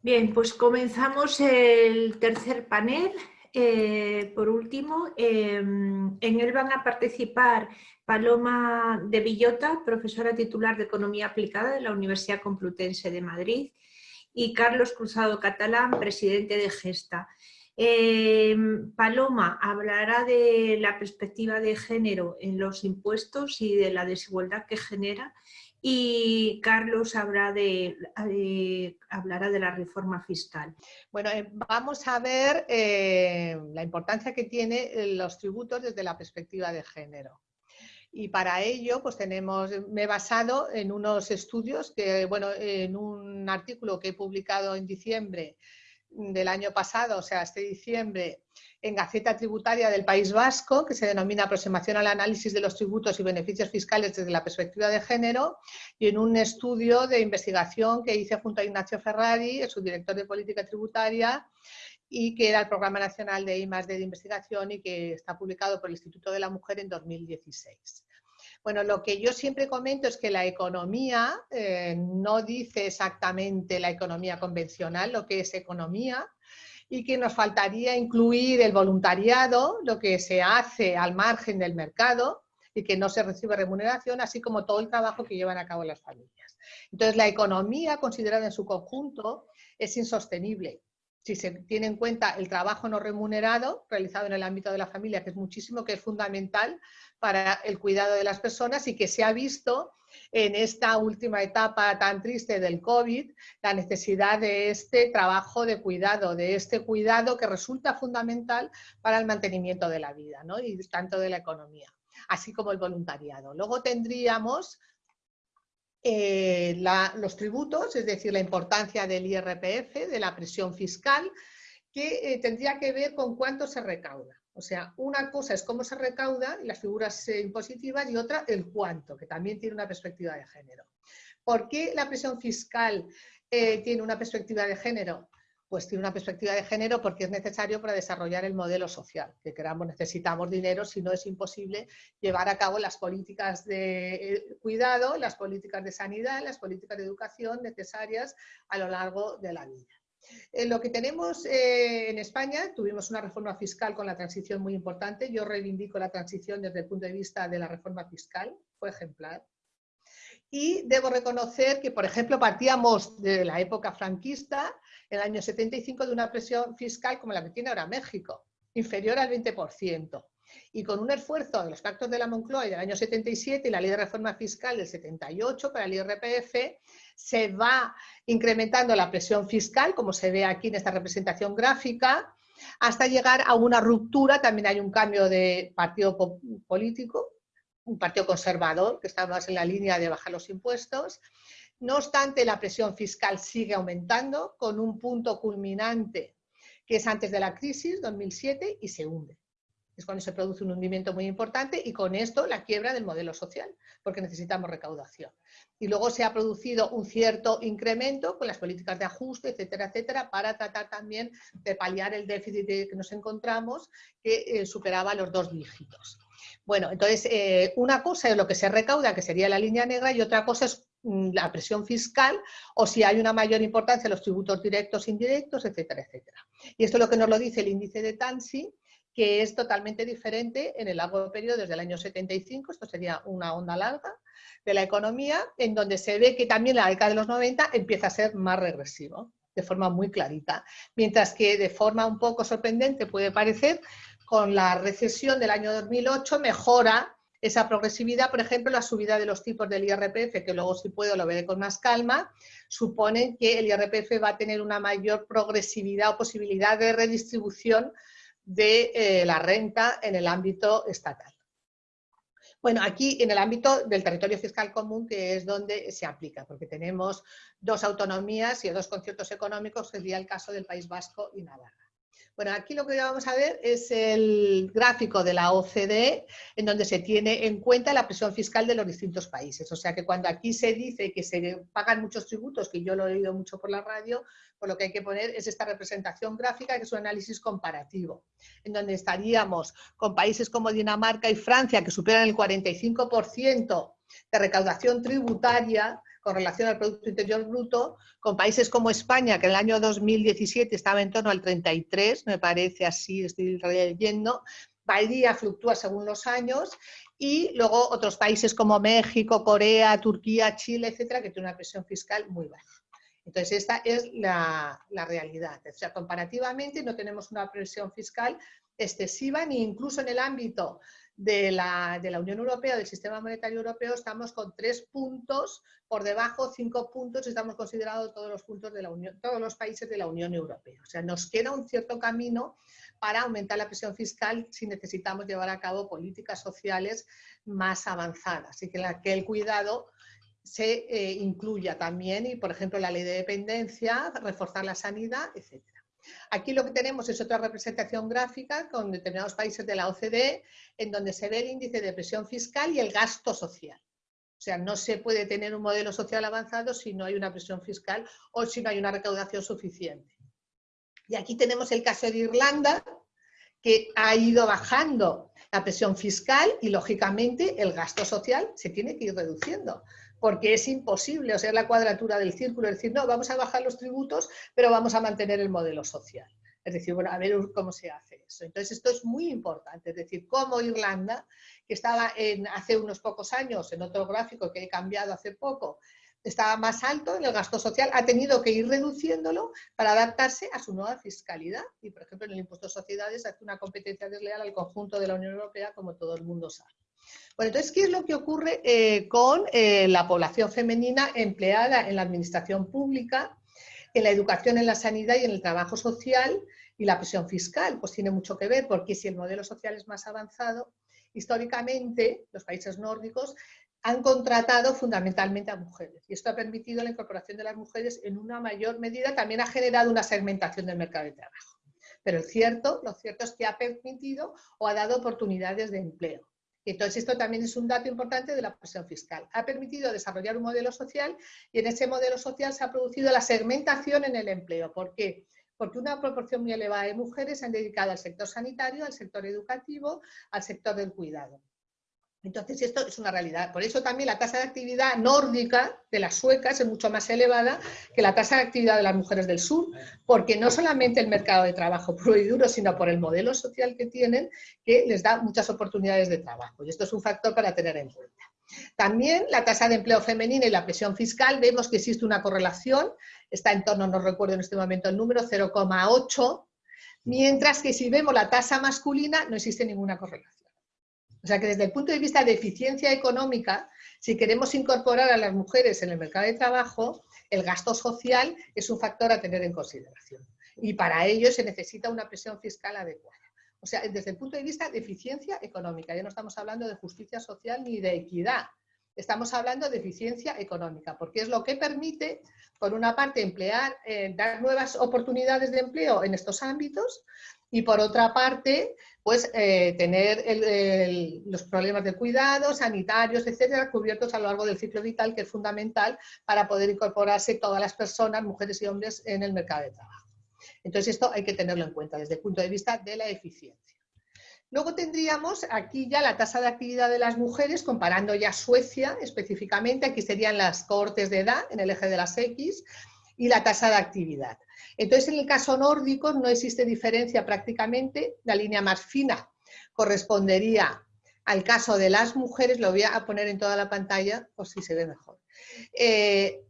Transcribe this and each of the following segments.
Bien, pues comenzamos el tercer panel. Eh, por último, em, en él van a participar Paloma de Villota, profesora titular de Economía Aplicada de la Universidad Complutense de Madrid, y Carlos Cruzado Catalán, presidente de Gesta. Em, Paloma hablará de la perspectiva de género en los impuestos y de la desigualdad que genera y Carlos hablará de, hablará de la reforma fiscal. Bueno, eh, vamos a ver eh, la importancia que tienen los tributos desde la perspectiva de género. Y para ello, pues tenemos, me he basado en unos estudios que, bueno, en un artículo que he publicado en diciembre del año pasado, o sea, este diciembre, en Gaceta Tributaria del País Vasco, que se denomina Aproximación al análisis de los tributos y beneficios fiscales desde la perspectiva de género, y en un estudio de investigación que hice junto a Ignacio Ferrari, su director de política tributaria, y que era el Programa Nacional de I+, de Investigación y que está publicado por el Instituto de la Mujer en 2016. Bueno, lo que yo siempre comento es que la economía eh, no dice exactamente la economía convencional, lo que es economía, y que nos faltaría incluir el voluntariado, lo que se hace al margen del mercado y que no se recibe remuneración, así como todo el trabajo que llevan a cabo las familias. Entonces, la economía considerada en su conjunto es insostenible si se tiene en cuenta el trabajo no remunerado realizado en el ámbito de la familia, que es muchísimo, que es fundamental para el cuidado de las personas y que se ha visto en esta última etapa tan triste del COVID, la necesidad de este trabajo de cuidado, de este cuidado que resulta fundamental para el mantenimiento de la vida ¿no? y tanto de la economía, así como el voluntariado. Luego tendríamos eh, los tributos, es decir, la importancia del IRPF, de la presión fiscal, que eh, tendría que ver con cuánto se recauda. O sea, una cosa es cómo se recauda y las figuras eh, impositivas y otra el cuánto, que también tiene una perspectiva de género. ¿Por qué la presión fiscal tiene una perspectiva de género? Pues tiene una perspectiva de género porque es necesario para desarrollar el modelo social. Que queramos, necesitamos dinero, si no es imposible llevar a cabo las políticas de eh, cuidado, las políticas de sanidad, las políticas de educación necesarias a lo largo de la vida. Eh, lo que tenemos eh, en España, tuvimos una reforma fiscal con la transición muy importante. Yo reivindico la transición desde el punto de vista de la reforma fiscal, fue ejemplar. Y debo reconocer que, por ejemplo, partíamos de la época franquista, en el año 75, de una presión fiscal como la que tiene ahora México, inferior al 20%. Y con un esfuerzo de los pactos de la Moncloa del año 77 y la ley de reforma fiscal del 78 para el IRPF, se va incrementando la presión fiscal, como se ve aquí en esta representación gráfica, hasta llegar a una ruptura, también hay un cambio de partido político, un partido conservador que está más en la línea de bajar los impuestos. No obstante, la presión fiscal sigue aumentando con un punto culminante que es antes de la crisis, 2007, y se hunde. Es cuando se produce un hundimiento muy importante y con esto la quiebra del modelo social, porque necesitamos recaudación. Y luego se ha producido un cierto incremento con las políticas de ajuste, etcétera, etcétera, para tratar también de paliar el déficit que nos encontramos, que eh, superaba los dos dígitos. Bueno, entonces, eh, una cosa es lo que se recauda, que sería la línea negra, y otra cosa es la presión fiscal o si hay una mayor importancia los tributos directos, indirectos, etcétera, etcétera. Y esto es lo que nos lo dice el índice de Tansi, que es totalmente diferente en el largo periodo desde el año 75, esto sería una onda larga de la economía, en donde se ve que también la década de los 90 empieza a ser más regresivo, de forma muy clarita. Mientras que de forma un poco sorprendente puede parecer, con la recesión del año 2008 mejora esa progresividad, por ejemplo, la subida de los tipos del IRPF, que luego si puedo lo veré con más calma, suponen que el IRPF va a tener una mayor progresividad o posibilidad de redistribución de eh, la renta en el ámbito estatal. Bueno, aquí en el ámbito del territorio fiscal común, que es donde se aplica, porque tenemos dos autonomías y dos conciertos económicos, sería el caso del País Vasco y Navarra. Bueno, aquí lo que vamos a ver es el gráfico de la OCDE, en donde se tiene en cuenta la presión fiscal de los distintos países. O sea que cuando aquí se dice que se pagan muchos tributos, que yo lo he oído mucho por la radio, por lo que hay que poner es esta representación gráfica, que es un análisis comparativo, en donde estaríamos con países como Dinamarca y Francia, que superan el 45% de recaudación tributaria, con relación al Producto Interior Bruto, con países como España, que en el año 2017 estaba en torno al 33, me parece así, estoy leyendo, varía, fluctúa según los años, y luego otros países como México, Corea, Turquía, Chile, etcétera, que tienen una presión fiscal muy baja. Entonces, esta es la, la, realidad. O sea, comparativamente no tenemos una presión fiscal excesiva, ni incluso en el ámbito de la, de la, Unión Europea, del sistema monetario europeo, estamos con tres puntos por debajo, cinco puntos, estamos considerados todos los puntos de la Unión, todos los países de la Unión Europea. O sea, nos queda un cierto camino para aumentar la presión fiscal si necesitamos llevar a cabo políticas sociales más avanzadas y que, la, el cuidado se eh, incluya también y, por ejemplo, la ley de dependencia, reforzar la sanidad, etc. Aquí lo que tenemos es otra representación gráfica con determinados países de la OCDE en donde se ve el índice de presión fiscal y el gasto social. O sea, no se puede tener un modelo social avanzado si no hay una presión fiscal o si no hay una recaudación suficiente. Y aquí tenemos el caso de Irlanda, que ha ido bajando la presión fiscal y, lógicamente, el gasto social se tiene que ir reduciendo, porque es imposible, o sea, la cuadratura del círculo, es decir, no, vamos a bajar los tributos, pero vamos a mantener el modelo social. Es decir, bueno, a ver cómo se hace eso. Entonces, esto es muy importante, es decir, cómo Irlanda, que estaba en, hace unos pocos años en otro gráfico que he cambiado hace poco, estaba más alto en el gasto social, ha tenido que ir reduciéndolo para adaptarse a su nueva fiscalidad. Y, por ejemplo, en el impuesto de sociedades hace una competencia desleal al conjunto de la Unión Europea, como todo el mundo sabe. Bueno, entonces, ¿qué es lo que ocurre eh, con eh, la población femenina empleada en la administración pública, en la educación, en la sanidad y en el trabajo social y la presión fiscal? Pues tiene mucho que ver, porque si el modelo social es más avanzado, históricamente los países nórdicos han contratado fundamentalmente a mujeres y esto ha permitido la incorporación de las mujeres en una mayor medida, también ha generado una segmentación del mercado de trabajo. Pero cierto, lo cierto es que ha permitido o ha dado oportunidades de empleo. Entonces, esto también es un dato importante de la presión fiscal. Ha permitido desarrollar un modelo social y en ese modelo social se ha producido la segmentación en el empleo. ¿Por qué? Porque una proporción muy elevada de mujeres se han dedicado al sector sanitario, al sector educativo, al sector del cuidado. Entonces, esto es una realidad. Por eso también la tasa de actividad nórdica de las suecas es mucho más elevada que la tasa de actividad de las mujeres del sur, porque no solamente el mercado de trabajo puro y duro, sino por el modelo social que tienen, que les da muchas oportunidades de trabajo. Y esto es un factor para tener en cuenta. También la tasa de empleo femenina y la presión fiscal, vemos que existe una correlación, está en torno, no recuerdo en este momento el número, 0,8, mientras que si vemos la tasa masculina no existe ninguna correlación. O sea que desde el punto de vista de eficiencia económica, si queremos incorporar a las mujeres en el mercado de trabajo, el gasto social es un factor a tener en consideración. Y para ello se necesita una presión fiscal adecuada. O sea, desde el punto de vista de eficiencia económica, ya no estamos hablando de justicia social ni de equidad, estamos hablando de eficiencia económica, porque es lo que permite, por una parte, emplear, eh, dar nuevas oportunidades de empleo en estos ámbitos, y por otra parte, pues eh, tener los problemas de cuidado, sanitarios, etcétera, cubiertos a lo largo del ciclo vital, que es fundamental para poder incorporarse todas las personas, mujeres y hombres, en el mercado de trabajo. Entonces, esto hay que tenerlo en cuenta desde el punto de vista de la eficiencia. Luego tendríamos aquí ya la tasa de actividad de las mujeres, comparando ya Suecia específicamente, aquí serían las cohortes de edad en el eje de las X, y la tasa de actividad. Entonces, en el caso nórdico no existe diferencia prácticamente, la línea más fina correspondería al caso de las mujeres, lo voy a poner en toda la pantalla por si se ve mejor. Eh,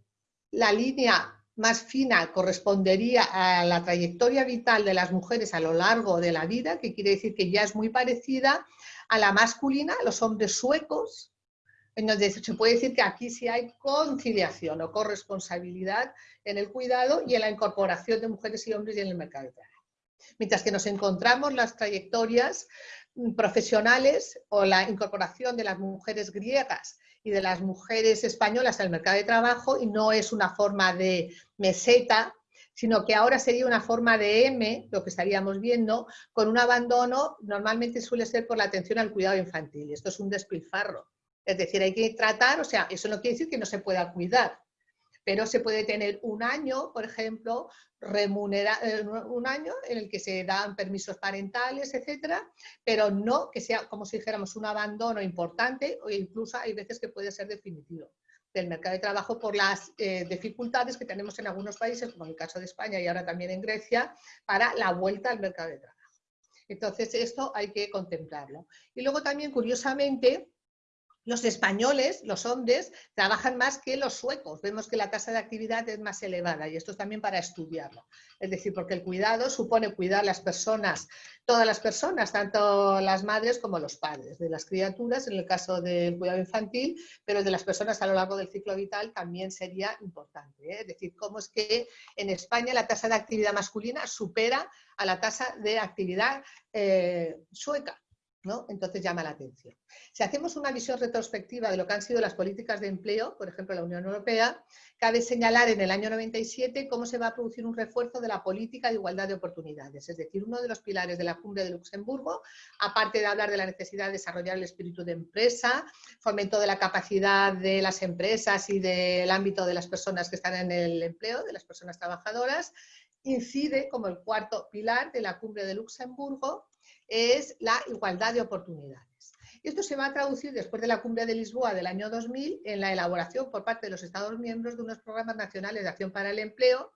la línea más fina correspondería a la trayectoria vital de las mujeres a lo largo de la vida, que quiere decir que ya es muy parecida a la masculina, los hombres suecos, entonces se puede decir que aquí sí hay conciliación o corresponsabilidad en el cuidado y en la incorporación de mujeres y hombres en el mercado de trabajo. Mientras que nos encontramos las trayectorias profesionales o la incorporación de las mujeres griegas y de las mujeres españolas al mercado de trabajo y no es una forma de meseta, sino que ahora sería una forma de M, lo que estaríamos viendo, con un abandono, normalmente suele ser por la atención al cuidado infantil. Esto es un despilfarro es decir, hay que tratar, o sea, eso no quiere decir que no se pueda cuidar, pero se puede tener un año, por ejemplo, remunera, eh, un año en el que se dan permisos parentales, etcétera, pero no que sea como si dijéramos un abandono importante o incluso hay veces que puede ser definitivo. del mercado de trabajo por las eh, dificultades que tenemos en algunos países, como el caso de España y ahora también en Grecia, para la vuelta al mercado de trabajo. Entonces, esto hay que contemplarlo. Y luego también, curiosamente, los españoles, los hombres, trabajan más que los suecos. Vemos que la tasa de actividad es más elevada y esto es también para estudiarlo. Es decir, porque el cuidado supone cuidar las personas, todas las personas, tanto las madres como los padres, de las criaturas, en el caso del cuidado infantil, pero de las personas a lo largo del ciclo vital también sería importante. ¿eh? Es decir, cómo es que en España la tasa de actividad masculina supera a la tasa de actividad eh, sueca. Entonces llama la atención. Si hacemos una visión retrospectiva de lo que han sido las políticas de empleo, por ejemplo, la Unión Europea, cabe señalar en el año 97 cómo se va a producir un refuerzo de la política de igualdad de oportunidades. Es decir, uno de los pilares de la cumbre de Luxemburgo, aparte de hablar de la necesidad de desarrollar el espíritu de empresa, fomento de la capacidad de las empresas y del ámbito de las personas que están en el empleo, de las personas trabajadoras, incide como el cuarto pilar de la cumbre de Luxemburgo es la igualdad de oportunidades. Esto se va a traducir después de la cumbre de Lisboa del año 2000 en la elaboración por parte de los Estados miembros de unos programas nacionales de acción para el empleo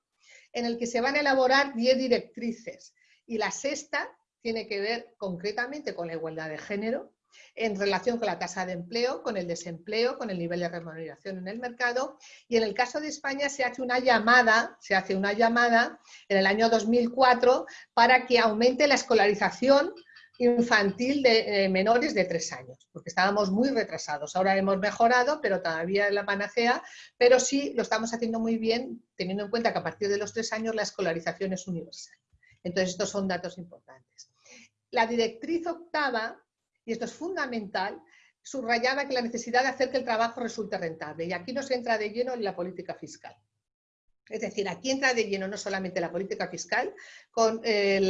en el que se van a elaborar 10 directrices y la sexta tiene que ver concretamente con la igualdad de género, en relación con la tasa de empleo, con el desempleo, con el nivel de remuneración en el mercado. Y en el caso de España se hace una llamada, se hace una llamada en el año 2004 para que aumente la escolarización infantil de eh, menores de tres años, porque estábamos muy retrasados. Ahora hemos mejorado, pero todavía es la panacea, pero sí lo estamos haciendo muy bien, teniendo en cuenta que a partir de los tres años la escolarización es universal. Entonces, estos son datos importantes. La directriz octava y esto es fundamental, subrayaba que la necesidad de hacer que el trabajo resulte rentable. Y aquí nos entra de lleno en la política fiscal. Es decir, aquí entra de lleno no solamente la política fiscal, con eh,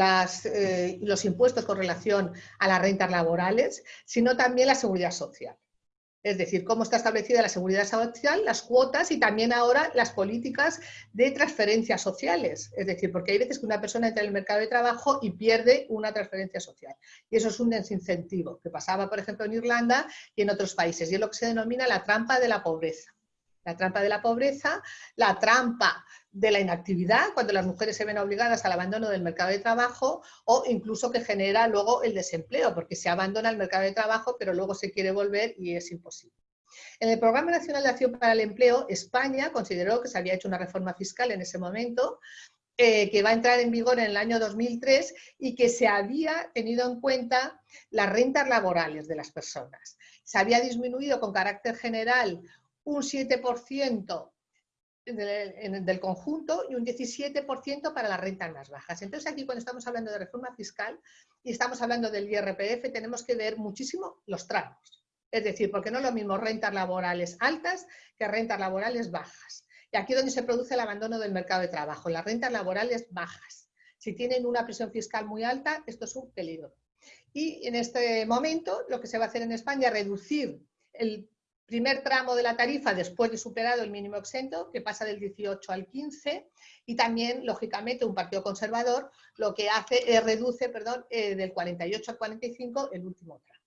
eh, los impuestos con relación a las rentas laborales, sino también la seguridad social. Es decir, cómo está establecida la seguridad social, las cuotas y también ahora las políticas de transferencias sociales. Es decir, porque hay veces que una persona entra en el mercado de trabajo y pierde una transferencia social. Y eso es un desincentivo que pasaba, por ejemplo, en Irlanda y en otros países. Y es lo que se denomina la trampa de la pobreza la trampa de la pobreza, la trampa de la inactividad, cuando las mujeres se ven obligadas al abandono del mercado de trabajo o incluso que genera luego el desempleo, porque se abandona el mercado de trabajo, pero luego se quiere volver y es imposible. En el Programa Nacional de Acción para el Empleo, España consideró que se había hecho una reforma fiscal en ese momento, eh, que va a entrar en vigor en el año 2003 y que se había tenido en cuenta las rentas laborales de las personas. Se había disminuido con carácter general un 7% del, del conjunto y un 17% para las rentas más bajas. Entonces aquí cuando estamos hablando de reforma fiscal y estamos hablando del IRPF tenemos que ver muchísimo los tramos. Es decir, porque no es lo mismo rentas laborales altas que rentas laborales bajas. Y aquí es donde se produce el abandono del mercado de trabajo, las rentas laborales bajas. Si tienen una presión fiscal muy alta, esto es un peligro. Y en este momento lo que se va a hacer en España es reducir el primer tramo de la tarifa después de superado el mínimo exento, que pasa del 18 al 15, y también, lógicamente, un partido conservador lo que hace es reduce perdón, eh, del 48 al 45 el último tramo.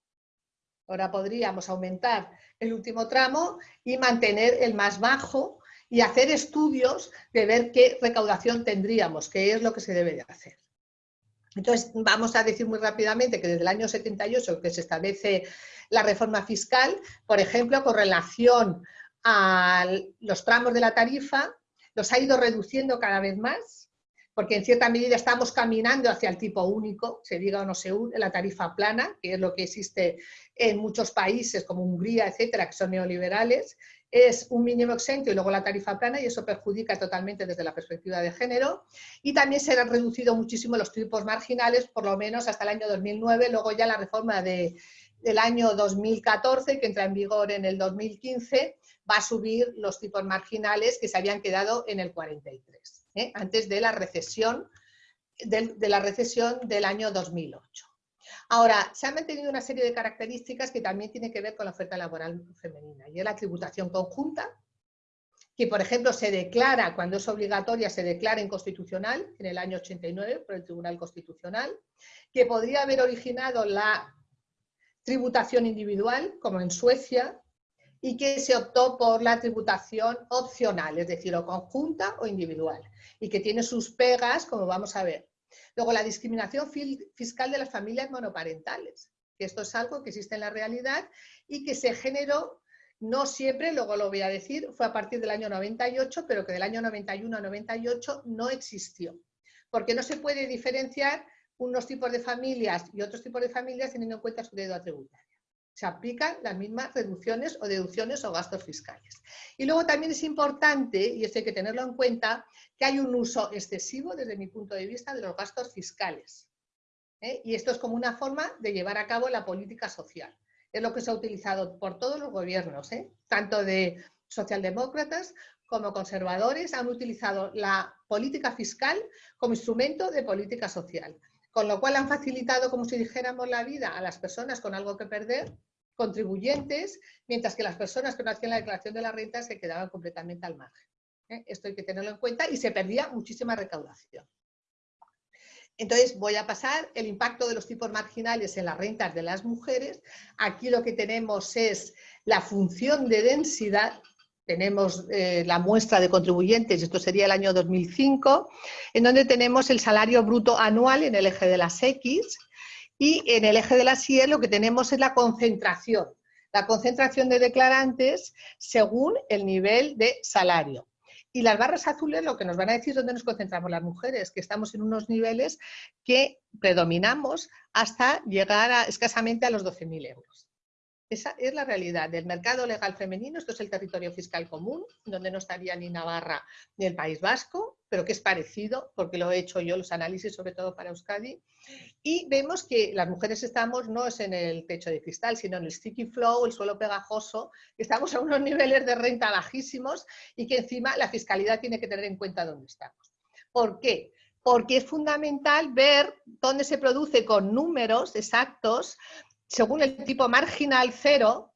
Ahora podríamos aumentar el último tramo y mantener el más bajo y hacer estudios de ver qué recaudación tendríamos, qué es lo que se debe de hacer. Entonces, vamos a decir muy rápidamente que desde el año 78 que se establece la reforma fiscal, por ejemplo, con relación a los tramos de la tarifa, los ha ido reduciendo cada vez más, porque en cierta medida estamos caminando hacia el tipo único, se diga o no se la tarifa plana, que es lo que existe en muchos países como Hungría, etcétera, que son neoliberales, es un mínimo exento y luego la tarifa plana y eso perjudica totalmente desde la perspectiva de género. Y también se han reducido muchísimo los tipos marginales, por lo menos hasta el año 2009, luego ya la reforma de, del año 2014, que entra en vigor en el 2015, va a subir los tipos marginales que se habían quedado en el 43, ¿eh? antes de la recesión de la recesión del año 2008. Ahora, se han mantenido una serie de características que también tienen que ver con la oferta laboral femenina, y es la tributación conjunta, que por ejemplo se declara, cuando es obligatoria, se declara inconstitucional en el año 89 por el Tribunal Constitucional, que podría haber originado la tributación individual, como en Suecia, y que se optó por la tributación opcional, es decir, o conjunta o individual, y que tiene sus pegas, como vamos a ver. Luego, la discriminación fiscal de las familias monoparentales, que esto es algo que existe en la realidad y que se generó no siempre, luego lo voy a decir, fue a partir del año 98, pero que del año 91 a 98 no existió. Porque no se puede diferenciar unos tipos de familias y otros tipos de familias teniendo en cuenta su deuda tributaria. Se aplican las mismas reducciones o deducciones o gastos fiscales. Y luego también es importante, y esto hay que tenerlo en cuenta, que hay un uso excesivo desde mi punto de vista de los gastos fiscales. ¿eh? Y esto es como una forma de llevar a cabo la política social. Es lo que se ha utilizado por todos los gobiernos, ¿eh? tanto de socialdemócratas como conservadores, han utilizado la política fiscal como instrumento de política social con lo cual han facilitado, como si dijéramos, la vida a las personas con algo que perder, contribuyentes, mientras que las personas que no hacían la declaración de la renta se quedaban completamente al margen. ¿eh? Esto hay que tenerlo en cuenta y se perdía muchísima recaudación. Entonces voy a pasar el impacto de los tipos marginales en las rentas de las mujeres. Aquí lo que tenemos es la función de densidad tenemos eh, la muestra de contribuyentes, esto sería el año 2005, en donde tenemos el salario bruto anual en el eje de las X y en el eje de las Y lo que tenemos es la concentración, la concentración de declarantes según el nivel de salario. Y las barras azules lo que nos van a decir es dónde nos concentramos las mujeres, que estamos en unos niveles que predominamos hasta llegar a, escasamente a los 12.000 euros. Esa es la realidad del mercado legal femenino. Esto es el territorio fiscal común, donde no estaría ni Navarra ni el País Vasco, pero que es parecido, porque lo he hecho yo los análisis, sobre todo para Euskadi. Y vemos que las mujeres estamos no es en el techo de cristal, sino en el sticky flow, el suelo pegajoso. Estamos a unos niveles de renta bajísimos y que encima la fiscalidad tiene que tener en cuenta dónde estamos. ¿Por qué? Porque es fundamental ver dónde se produce con números exactos según el tipo marginal cero,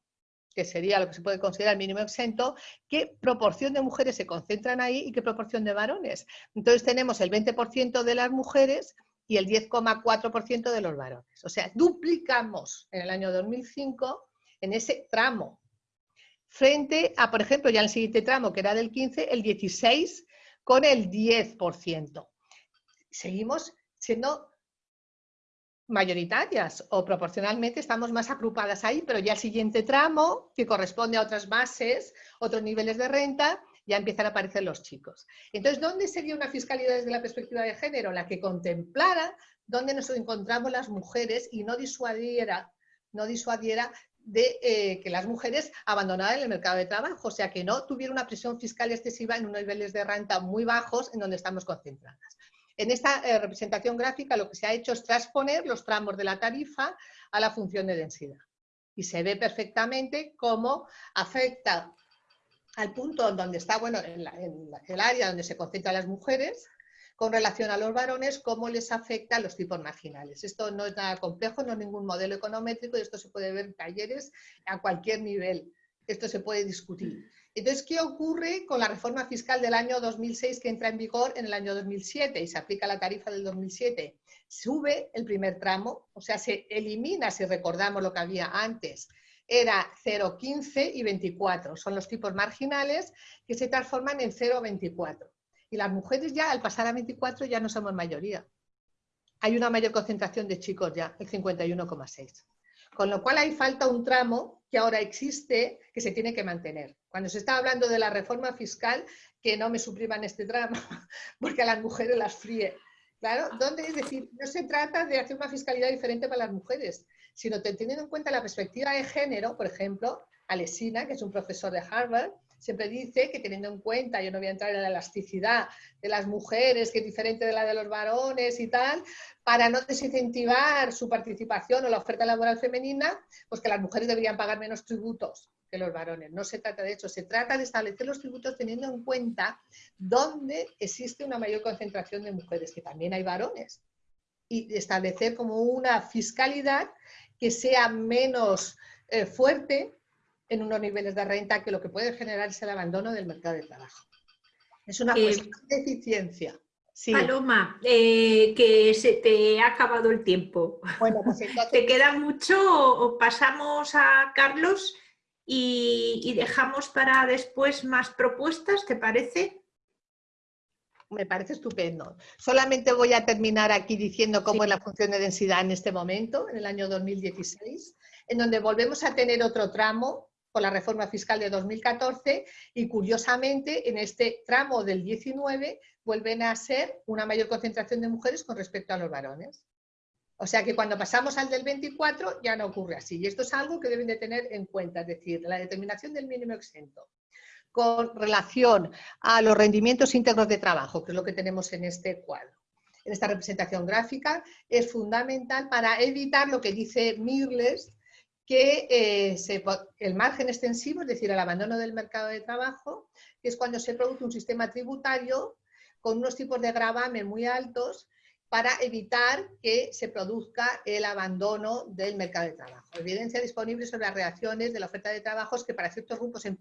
que sería lo que se puede considerar mínimo exento, qué proporción de mujeres se concentran ahí y qué proporción de varones. Entonces tenemos el 20% de las mujeres y el 10,4% de los varones. O sea, duplicamos en el año 2005 en ese tramo. Frente a, por ejemplo, ya el siguiente tramo, que era del 15, el 16 con el 10%. Seguimos siendo mayoritarias o proporcionalmente estamos más agrupadas ahí, pero ya el siguiente tramo, que corresponde a otras bases, otros niveles de renta, ya empiezan a aparecer los chicos. Entonces, ¿dónde sería una fiscalidad desde la perspectiva de género? La que contemplara dónde nos encontramos las mujeres y no disuadiera, no disuadiera de eh, que las mujeres abandonaran el mercado de trabajo, o sea, que no tuviera una presión fiscal excesiva en unos niveles de renta muy bajos en donde estamos concentradas. En esta eh, representación gráfica lo que se ha hecho es transponer los tramos de la tarifa a la función de densidad. Y se ve perfectamente cómo afecta al punto donde está, bueno, en, el área donde se concentran las mujeres, con relación a los varones, cómo les afecta a los tipos marginales. Esto no es nada complejo, no es ningún modelo econométrico y esto se puede ver en talleres a cualquier nivel. Esto se puede discutir. Entonces, ¿qué ocurre con la reforma fiscal del año 2006 que entra en vigor en el año 2007 y se aplica la tarifa del 2007? Sube el primer tramo, o sea, se elimina, si recordamos lo que había antes, era 0,15 y 24. Son los tipos marginales que se transforman en 0,24. Y las mujeres ya, al pasar a 24, ya no somos mayoría. Hay una mayor concentración de chicos ya, el 51,6. Con lo cual ahí falta un tramo que ahora existe que se tiene que mantener. Cuando se está hablando de la reforma fiscal, que no me supriman este tramo, porque a las mujeres las fríe. Claro, ¿dónde? Es decir, no se trata de hacer una fiscalidad diferente para las mujeres, sino teniendo en cuenta la perspectiva de género, por ejemplo, Alesina, que es un profesor de Harvard, siempre dice que teniendo en cuenta, yo no voy a entrar en la elasticidad de las mujeres, que es diferente de la de los varones y tal, para no desincentivar su participación o la oferta laboral femenina, pues que las mujeres deberían pagar menos tributos que los varones. No se trata de eso, se trata de establecer los tributos teniendo en cuenta dónde existe una mayor concentración de mujeres, que también hay varones, y establecer como una fiscalidad que sea menos eh, fuerte en unos niveles de renta que lo que puede generar es el abandono del mercado de trabajo. Es una eh, cuestión de eficiencia. Paloma, eh, que se te ha acabado el tiempo. Bueno, pues ¿Te queda mucho o pasamos a Carlos? y, dejamos para después más propuestas, ¿te parece? Me parece estupendo. Solamente voy a terminar aquí diciendo cómo es la función de densidad en este momento, en el año 2016, en donde volvemos a tener otro tramo con la reforma fiscal de 2014 y curiosamente en este tramo del 19 vuelven a ser una mayor concentración de mujeres con respecto a los varones. O sea que cuando pasamos al del 24 ya no ocurre así. Y esto es algo que deben de tener en cuenta, es decir, la determinación del mínimo exento con relación a los rendimientos íntegros de trabajo, que es lo que tenemos en este cuadro. En esta representación gráfica es fundamental para evitar lo que dice Mirles, que eh, el margen extensivo, es decir, el abandono del mercado de trabajo, es cuando se produce un sistema tributario con unos tipos de gravamen muy altos para evitar que se produzca el abandono del mercado de trabajo. Evidencia disponible sobre las reacciones de la oferta de trabajos que para ciertos grupos, en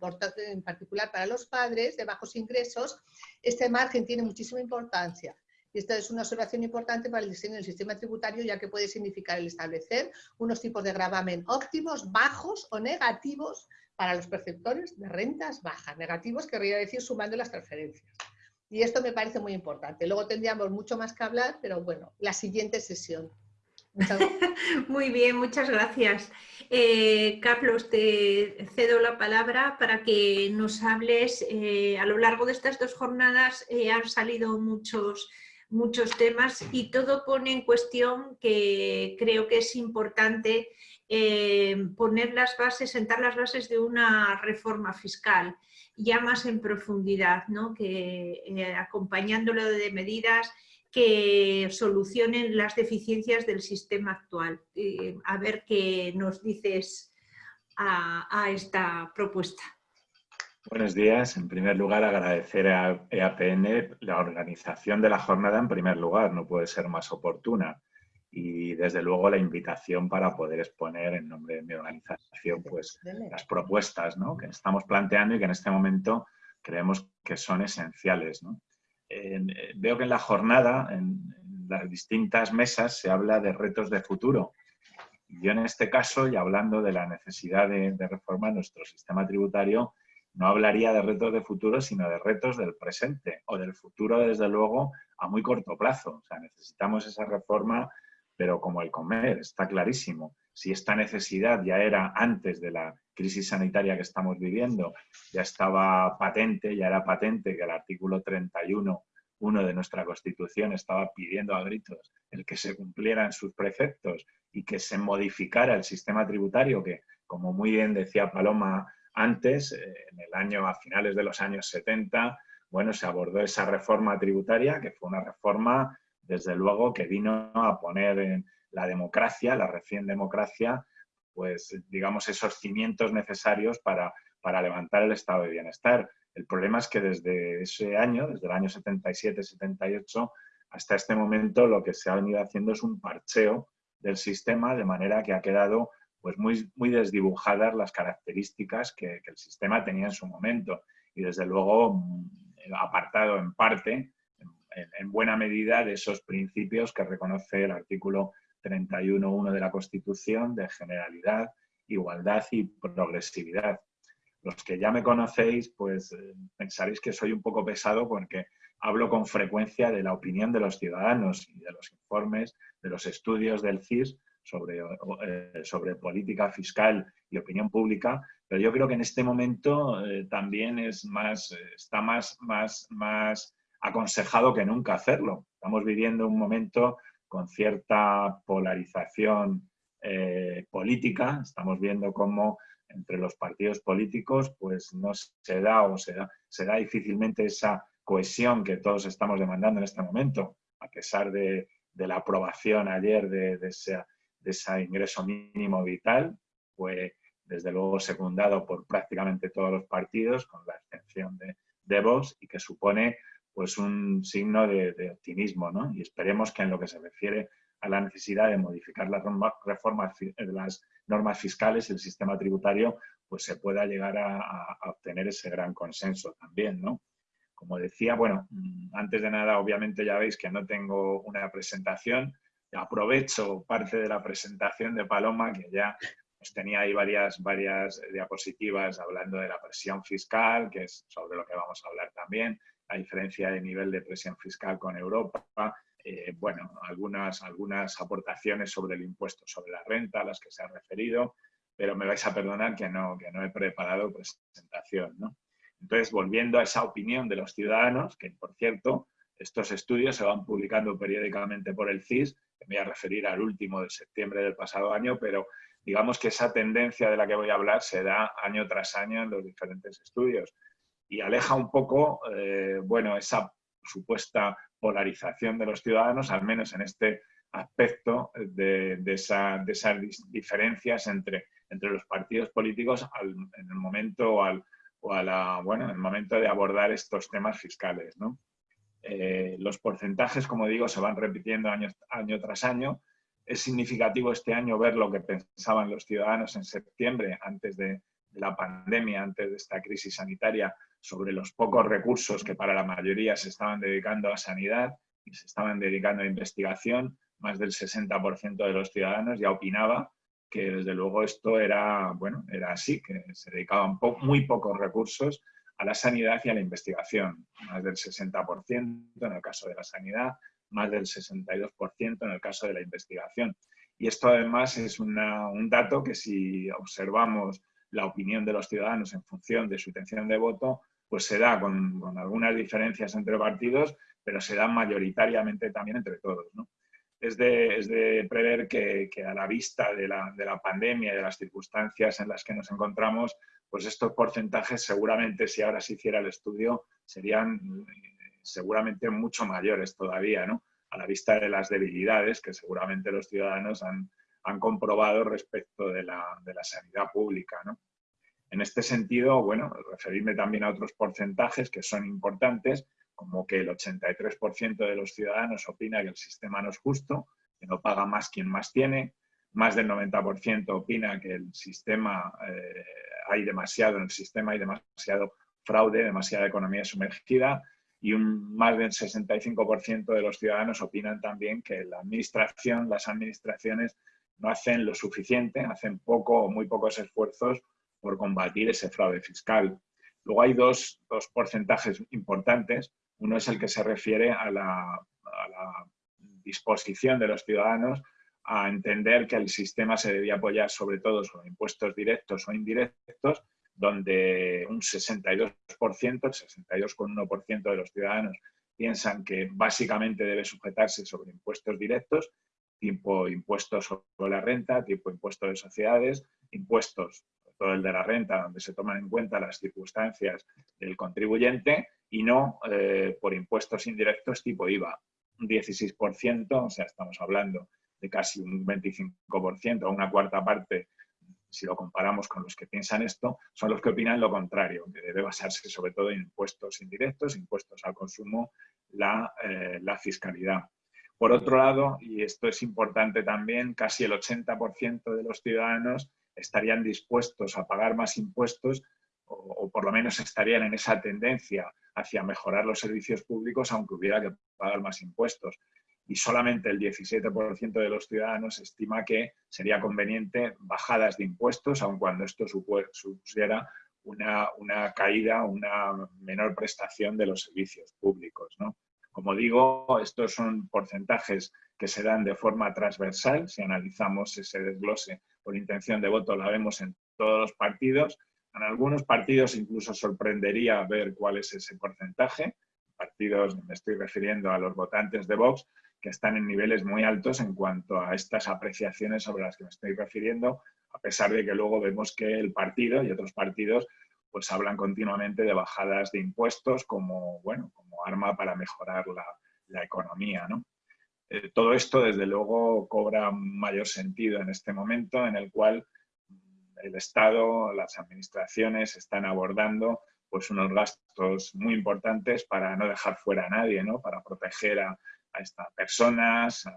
particular para los padres de bajos ingresos, este margen tiene muchísima importancia. Y esta es una observación importante para el diseño del sistema tributario, ya que puede significar el establecer unos tipos de gravamen óptimos, bajos o negativos para los perceptores de rentas bajas. Negativos querría decir sumando las transferencias. Y esto me parece muy importante. Luego tendríamos mucho más que hablar, pero bueno, la siguiente sesión. Muy bien, muchas gracias. Eh, Carlos, te cedo la palabra para que nos hables. Eh, a lo largo de estas dos jornadas eh, han salido muchos, muchos temas y todo pone en cuestión que creo que es importante poner las bases, sentar las bases de una reforma fiscal ya más en profundidad, ¿no? que eh, acompañándolo de medidas que solucionen las deficiencias del sistema actual. Eh, a ver qué nos dices a, esta propuesta. Buenos días. En primer lugar, agradecer a EAPN la organización de la jornada en primer lugar, no puede ser más oportuna y desde luego la invitación para poder exponer en nombre de mi organización pues, las propuestas que estamos planteando y que en este momento creemos que son esenciales. Eh, veo que en la jornada, en, las distintas mesas, se habla de retos de futuro. Yo en este caso, y hablando de la necesidad de, de reformar nuestro sistema tributario, no hablaría de retos de futuro, sino de retos del presente o del futuro, desde luego, a muy corto plazo. O sea, necesitamos esa reforma pero como el comer, está clarísimo. Si esta necesidad ya era antes de la crisis sanitaria que estamos viviendo, ya estaba patente, ya era patente que el artículo 31 uno de nuestra Constitución estaba pidiendo a gritos el que se cumplieran sus preceptos y que se modificara el sistema tributario, que como muy bien decía Paloma antes, eh, en el año, a finales de los años 70, bueno, se abordó esa reforma tributaria, que fue una reforma desde luego que vino a poner en la democracia, la recién democracia, pues digamos esos cimientos necesarios para, para levantar el estado de bienestar. El problema es que desde ese año, desde el año 77-78, hasta este momento lo que se ha venido haciendo es un parcheo del sistema de manera que ha quedado pues muy, muy desdibujadas las características que, el sistema tenía en su momento y desde luego mm, apartado en parte en, buena medida de esos principios que reconoce el artículo 31.1 de la Constitución de generalidad, igualdad y progresividad. Los que ya me conocéis, pues eh, pensaréis que soy un poco pesado porque hablo con frecuencia de la opinión de los ciudadanos y de los informes, de los estudios del CIS sobre, eh, sobre política fiscal y opinión pública, pero yo creo que en este momento eh, también es más, está más, más, más aconsejado que nunca hacerlo. Estamos viviendo un momento con cierta polarización eh, política, estamos viendo cómo entre los partidos políticos pues no se da o se da, difícilmente esa cohesión que todos estamos demandando en este momento, a pesar de, la aprobación ayer de, de, ese, ingreso mínimo vital, fue desde luego secundado por prácticamente todos los partidos, con la excepción de, de Vox, y que supone pues un signo de, optimismo, ¿no? Y esperemos que en lo que se refiere a la necesidad de modificar las reformas de las normas fiscales y el sistema tributario, pues se pueda llegar a, obtener ese gran consenso también, ¿no? Como decía, bueno, mm, antes de nada, obviamente ya veis que no tengo una presentación. Aprovecho parte de la presentación de Paloma, que ya pues tenía ahí varias, varias diapositivas hablando de la presión fiscal, que es sobre lo que vamos a hablar también, la diferencia de nivel de presión fiscal con Europa, eh, bueno, algunas, algunas aportaciones sobre el impuesto sobre la renta a las que se ha referido, pero me vais a perdonar que no, que no he preparado presentación. ¿no? Entonces, volviendo a esa opinión de los ciudadanos, que por cierto, estos estudios se van publicando periódicamente por el CIS, me voy a referir al último de septiembre del pasado año, pero digamos que esa tendencia de la que voy a hablar se da año tras año en los diferentes estudios y aleja un poco, eh, bueno, esa supuesta polarización de los ciudadanos, al menos en este aspecto de, esas diferencias entre, entre los partidos políticos en el momento al, o a la, bueno, en el momento de abordar estos temas fiscales. ¿no? Eh, los porcentajes, como digo, se van repitiendo año, año tras año. Es significativo este año ver lo que pensaban los ciudadanos en septiembre, antes de, la pandemia, antes de esta crisis sanitaria, sobre los pocos recursos que para la mayoría se estaban dedicando a sanidad y se estaban dedicando a investigación. Más del 60% de los ciudadanos ya opinaba que desde luego esto era, bueno, era así, que se dedicaban muy pocos recursos a la sanidad y a la investigación, más del 60% en el caso de la sanidad, más del 62% en el caso de la investigación. Y esto además es un dato que si observamos la opinión de los ciudadanos en función de su intención de voto, pues se da con, algunas diferencias entre partidos, pero se da mayoritariamente también entre todos. Es, de, prever que, a la vista de la, de la pandemia y de las circunstancias en las que nos encontramos, pues estos porcentajes seguramente si ahora se hiciera el estudio serían eh, seguramente mucho mayores todavía, ¿no? A la vista de las debilidades que seguramente los ciudadanos han, han comprobado respecto de la, de la sanidad pública, ¿no? En este sentido, bueno, referirme también a otros porcentajes que son importantes, como que el 83% de los ciudadanos opina que el sistema no es justo, que no paga más quien más tiene, más del 90% opina que el sistema eh, hay demasiado en el sistema, hay demasiado fraude, demasiada economía sumergida y un, más del 65% de los ciudadanos opinan también que la administración, las administraciones no hacen lo suficiente, hacen poco o muy pocos esfuerzos por combatir ese fraude fiscal. Luego hay dos, dos porcentajes importantes. Uno es el que se refiere a la, a la disposición de los ciudadanos a entender que el sistema se debía apoyar sobre todo sobre impuestos directos o indirectos, donde un 62%, el 62,1% de los ciudadanos piensan que básicamente debe sujetarse sobre impuestos directos, tipo impuestos sobre la renta, tipo impuestos de sociedades, impuestos, todo el de la renta, donde se toman en cuenta las circunstancias del contribuyente y no eh, por impuestos indirectos tipo IVA. Un 16%, o sea, estamos hablando de casi un 25% o una cuarta parte, si lo comparamos con los que piensan esto, son los que opinan lo contrario, que debe basarse sobre todo en impuestos indirectos, impuestos al consumo, la, eh, la fiscalidad. Por otro lado, y esto es importante también, casi el 80% de los ciudadanos estarían dispuestos a pagar más impuestos o, por lo menos estarían en esa tendencia hacia mejorar los servicios públicos aunque hubiera que pagar más impuestos y solamente el 17% de los ciudadanos estima que sería conveniente bajadas de impuestos, aun cuando esto supusiera una, una, caída, una menor prestación de los servicios públicos. ¿no? Como digo, estos son porcentajes que se dan de forma transversal. Si analizamos ese desglose por intención de voto, la vemos en todos los partidos. En algunos partidos incluso sorprendería ver cuál es ese porcentaje. Partidos, me estoy refiriendo a los votantes de Vox, que están en niveles muy altos en cuanto a estas apreciaciones sobre las que me estoy refiriendo, a pesar de que luego vemos que el partido y otros partidos pues hablan continuamente de bajadas de impuestos como, bueno, como arma para mejorar la, la economía. ¿no? Eh, todo esto, desde luego, cobra mayor sentido en este momento en el cual el Estado, las administraciones están abordando pues, unos gastos muy importantes para no dejar fuera a nadie, ¿no? para proteger a, a estas personas, a,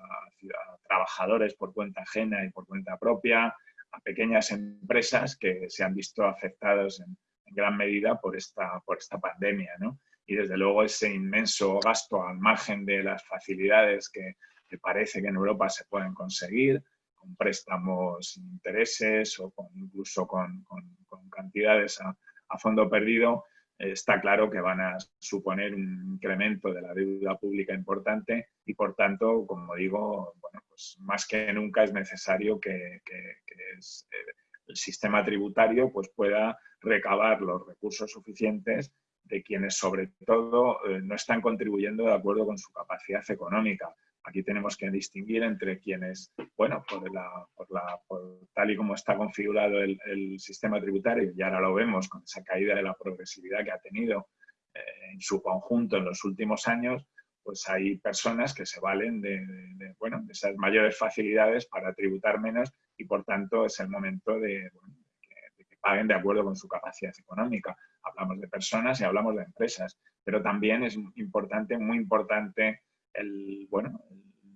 trabajadores por cuenta ajena y por cuenta propia, a pequeñas empresas que se han visto afectados en, gran medida por esta, por esta pandemia. ¿no? Y desde luego ese inmenso gasto al margen de las facilidades que, parece que en Europa se pueden conseguir, con préstamos sin intereses o con, incluso con, cantidades a, fondo perdido, está claro que van a suponer un incremento de la deuda pública importante y, por tanto, como digo, bueno, pues más que nunca es necesario que, el sistema tributario pues, pueda recabar los recursos suficientes de quienes, sobre todo, eh, no están contribuyendo de acuerdo con su capacidad económica. Aquí tenemos que distinguir entre quienes, bueno, por, la, tal y como está configurado el, sistema tributario, y ahora lo vemos con esa caída de la progresividad que ha tenido eh, en su conjunto en los últimos años, pues hay personas que se valen de, bueno, de esas mayores facilidades para tributar menos y por tanto es el momento de, que, paguen de acuerdo con su capacidad económica. Hablamos de personas y hablamos de empresas, pero también es importante, muy importante el, bueno,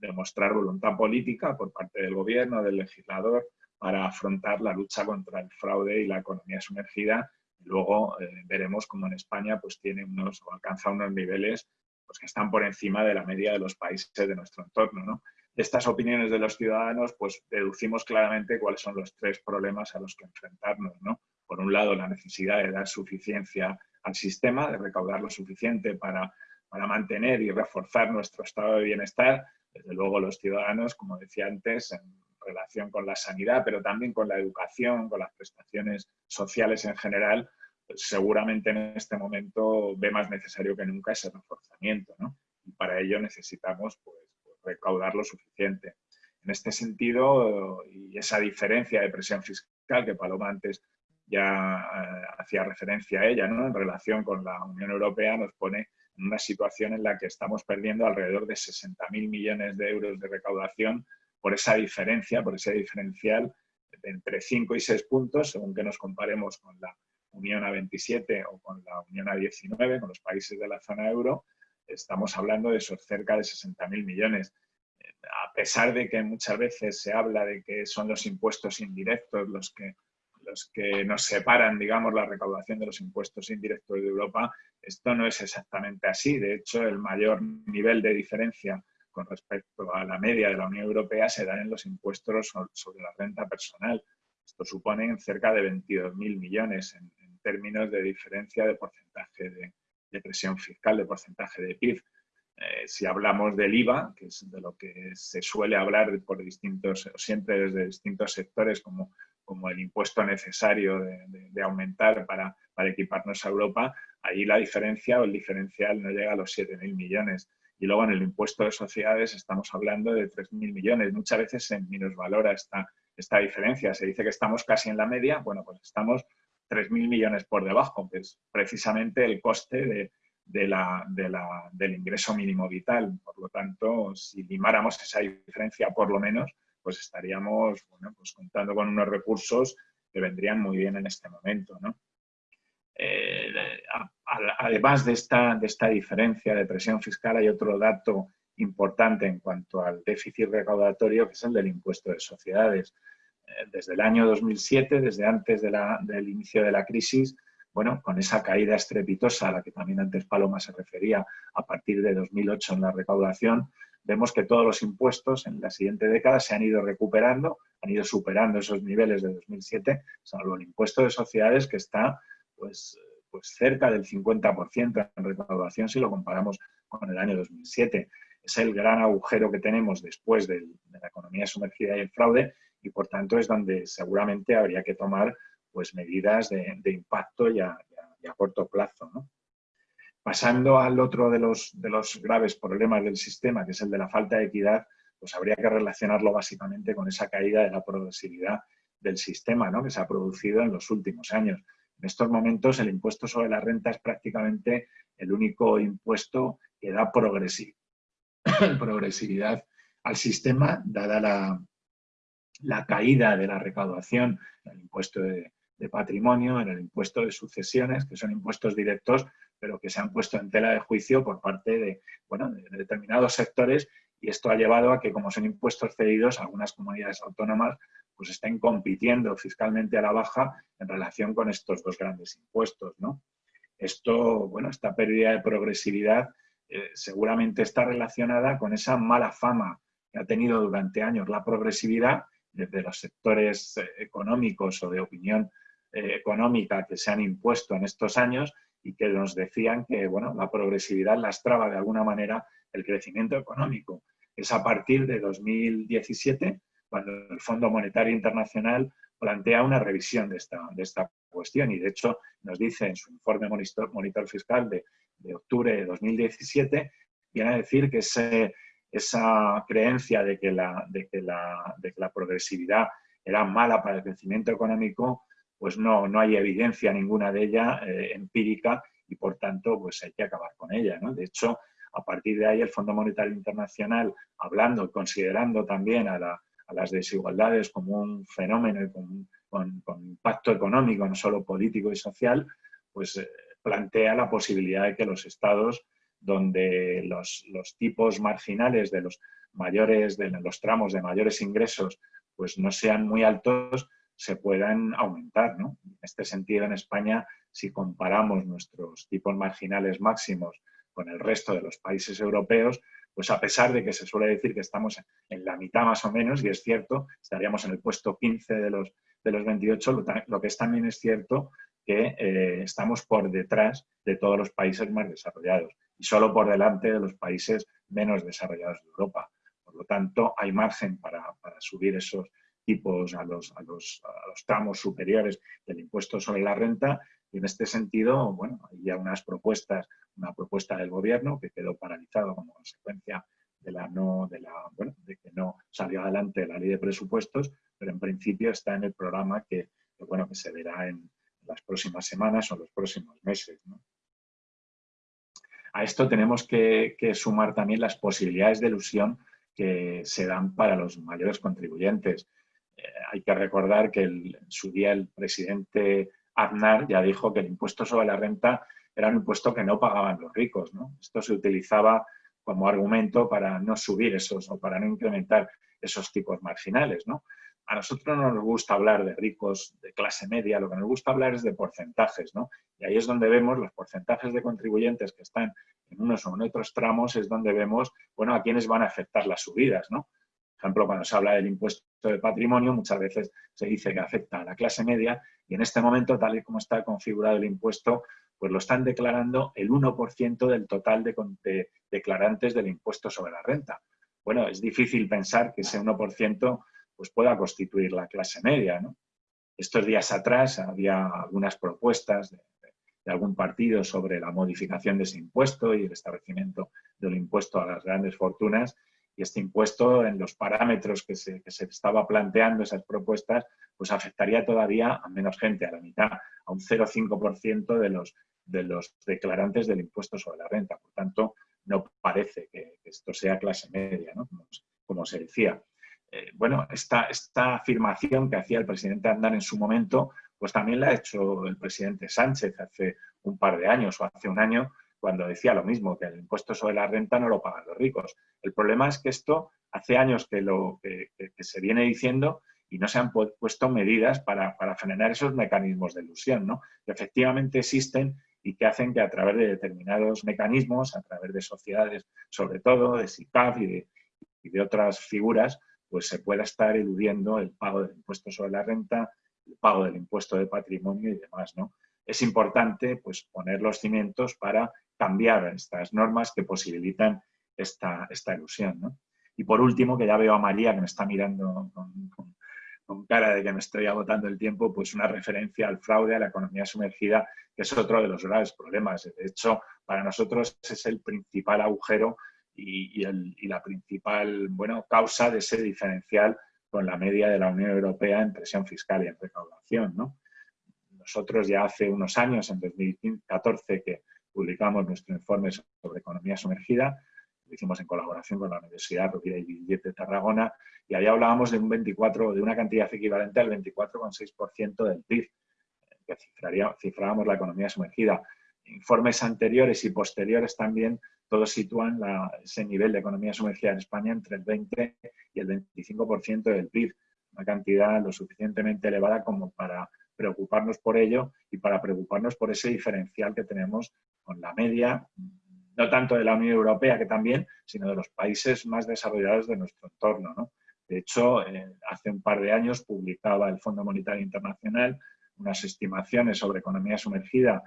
demostrar voluntad política por parte del gobierno, del legislador, para afrontar la lucha contra el fraude y la economía sumergida. Luego eh, veremos cómo en España pues, tiene unos, alcanza unos niveles pues, que están por encima de la media de los países de nuestro entorno. De estas opiniones de los ciudadanos, pues deducimos claramente cuáles son los tres problemas a los que enfrentarnos. ¿no? Por un lado, la necesidad de dar suficiencia al sistema, de recaudar lo suficiente para para mantener y reforzar nuestro estado de bienestar, desde luego los ciudadanos, como decía antes, en relación con la sanidad, pero también con la educación, con las prestaciones sociales en general, pues seguramente en este momento ve más necesario que nunca ese reforzamiento, ¿no? Y para ello necesitamos pues, recaudar lo suficiente. En este sentido, y esa diferencia de presión fiscal que Paloma antes ya eh, hacía referencia a ella, ¿no? en relación con la Unión Europea, nos pone una situación en la que estamos perdiendo alrededor de 60.000 millones de euros de recaudación por esa diferencia, por ese diferencial de entre 5 y 6 puntos, según que nos comparemos con la Unión A27 o con la Unión A19, con los países de la zona euro, estamos hablando de esos cerca de 60.000 millones. A pesar de que muchas veces se habla de que son los impuestos indirectos los que los que nos separan, digamos, la recaudación de los impuestos indirectos de Europa, esto no es exactamente así. De hecho, el mayor nivel de diferencia con respecto a la media de la Unión Europea se da en los impuestos sobre la renta personal. Esto supone cerca de 22.000 millones en, términos de diferencia de porcentaje de, presión fiscal, de porcentaje de PIB. Eh, si hablamos del IVA, que es de lo que se suele hablar por distintos, siempre desde distintos sectores como como el impuesto necesario de, aumentar para, para, equiparnos a Europa, ahí la diferencia o el diferencial no llega a los 7.000 millones. Y luego en el impuesto de sociedades estamos hablando de 3.000 millones. Muchas veces se minusvalora esta, esta diferencia. Se dice que estamos casi en la media, bueno, pues estamos 3.000 millones por debajo, que es precisamente el coste de, de la, de la, del ingreso mínimo vital. Por lo tanto, si limáramos esa diferencia por lo menos, pues estaríamos pues contando con unos recursos que vendrían muy bien en este momento. Eh, además de esta, de esta diferencia de presión fiscal, hay otro dato importante en cuanto al déficit recaudatorio, que es el del impuesto de sociedades. Eh, desde el año 2007, desde antes del inicio de la crisis, bueno, con esa caída estrepitosa a la que también antes Paloma se refería a partir de 2008 en la recaudación, vemos que todos los impuestos en la siguiente década se han ido recuperando, han ido superando esos niveles de 2007, salvo el impuesto de sociedades que está pues, pues cerca del 50% en recaudación si lo comparamos con el año 2007. Es el gran agujero que tenemos después de, la economía sumergida y el fraude y por tanto es donde seguramente habría que tomar pues, medidas de, impacto y a, corto plazo. Pasando al otro de los, graves problemas del sistema, que es el de la falta de equidad, pues habría que relacionarlo básicamente con esa caída de la progresividad del sistema ¿no? que se ha producido en los últimos años. En estos momentos el impuesto sobre la renta es prácticamente el único impuesto que da progresividad al sistema, dada la, la, caída de la recaudación en el impuesto de, de patrimonio, en el impuesto de sucesiones, que son impuestos directos pero que se han puesto en tela de juicio por parte de, bueno, de determinados sectores y esto ha llevado a que, como son impuestos cedidos, algunas comunidades autónomas pues estén compitiendo fiscalmente a la baja en relación con estos dos grandes impuestos. ¿no? Esto, bueno, esta pérdida de progresividad eh, seguramente está relacionada con esa mala fama que ha tenido durante años la progresividad de los sectores eh, económicos o de opinión eh, económica que se han impuesto en estos años y que nos decían que bueno, la progresividad lastraba de alguna manera el crecimiento económico. Es a partir de 2017 cuando el Fondo Monetario Internacional plantea una revisión de esta, de esta cuestión y de hecho nos dice en su informe monitor, monitor fiscal de, de, octubre de 2017, viene a decir que ese, esa creencia de que, la, de, que la, de que la progresividad era mala para el crecimiento económico, pues no, no hay evidencia ninguna de ella eh, empírica y por tanto pues hay que acabar con ella. ¿no? De hecho, a partir de ahí el Fondo Monetario Internacional, hablando, considerando también a, la, a las desigualdades como un fenómeno y con, impacto económico, no solo político y social, pues eh, plantea la posibilidad de que los estados donde los, los, tipos marginales de los mayores, de los tramos de mayores ingresos, pues no sean muy altos, se puedan aumentar. ¿no? En este sentido, en España, si comparamos nuestros tipos marginales máximos con el resto de los países europeos, pues a pesar de que se suele decir que estamos en la mitad más o menos, y es cierto, estaríamos en el puesto 15 de los, de los 28, lo, que es también es cierto que eh, estamos por detrás de todos los países más desarrollados y solo por delante de los países menos desarrollados de Europa. Por lo tanto, hay margen para, para subir esos, tipos a los, a los, a los tramos superiores del impuesto sobre la renta y en este sentido, bueno, hay ya unas propuestas, una propuesta del gobierno que quedó paralizado como consecuencia de, la no, de, la, bueno, de que no salió adelante la ley de presupuestos, pero en principio está en el programa que, bueno, que se verá en las próximas semanas o los próximos meses. A esto tenemos que, que, sumar también las posibilidades de ilusión que se dan para los mayores contribuyentes hay que recordar que en su día el presidente Aznar ya dijo que el impuesto sobre la renta era un impuesto que no pagaban los ricos. ¿no? Esto se utilizaba como argumento para no subir esos o para no incrementar esos tipos marginales. ¿no? A nosotros no nos gusta hablar de ricos de clase media, lo que nos gusta hablar es de porcentajes. ¿no? Y ahí es donde vemos los porcentajes de contribuyentes que están en unos o en otros tramos, es donde vemos bueno, a quiénes van a afectar las subidas. ¿no? Por ejemplo, cuando se habla del impuesto de patrimonio, muchas veces se dice que afecta a la clase media y en este momento, tal y como está configurado el impuesto, pues lo están declarando el 1% del total de, de, declarantes del impuesto sobre la renta. Bueno, es difícil pensar que ese 1% pues pueda constituir la clase media. ¿no? Estos días atrás había algunas propuestas de, de algún partido sobre la modificación de ese impuesto y el establecimiento del impuesto a las grandes fortunas y este impuesto en los parámetros que se, que se, estaba planteando esas propuestas, pues afectaría todavía a menos gente, a la mitad, a un 0,5% de los, de los declarantes del impuesto sobre la renta. Por tanto, no parece que, esto sea clase media, ¿no? como, como, se decía. Eh, bueno, esta, esta afirmación que hacía el presidente Andar en su momento, pues también la ha hecho el presidente Sánchez hace un par de años o hace un año, cuando decía lo mismo, que el impuesto sobre la renta no lo pagan los ricos. El problema es que esto hace años que, lo, que, se viene diciendo y no se han puesto medidas para, frenar esos mecanismos de ilusión, ¿no? que efectivamente existen y que hacen que a través de determinados mecanismos, a través de sociedades, sobre todo de SICAF y de otras figuras, pues se pueda estar eludiendo el pago del impuesto sobre la renta, el pago del impuesto de patrimonio y demás. ¿no? Es importante pues, poner los cimientos para cambiar estas normas que posibilitan esta, esta ilusión. ¿no? Y por último, que ya veo a María que me está mirando con, cara de que me estoy agotando el tiempo, pues una referencia al fraude, a la economía sumergida, que es otro de los graves problemas. De hecho, para nosotros es el principal agujero y, y la principal bueno, causa de ese diferencial con la media de la Unión Europea en presión fiscal y en recaudación. ¿no? Nosotros ya hace unos años, en 2014, que publicamos nuestro informe sobre economía sumergida, lo hicimos en colaboración con la Universidad Rovira y de Tarragona, y ahí hablábamos de un 24, de una cantidad equivalente al 24,6% del PIB, que cifrábamos la economía sumergida. Informes anteriores y posteriores también, todos sitúan la, ese nivel de economía sumergida en España entre el 20 y el 25% del PIB, una cantidad lo suficientemente elevada como para preocuparnos por ello y para preocuparnos por ese diferencial que tenemos con la media, no tanto de la Unión Europea, que también, sino de los países más desarrollados de nuestro entorno. ¿no? De hecho, eh, hace un par de años publicaba el Fondo Monetario Internacional unas estimaciones sobre economía sumergida,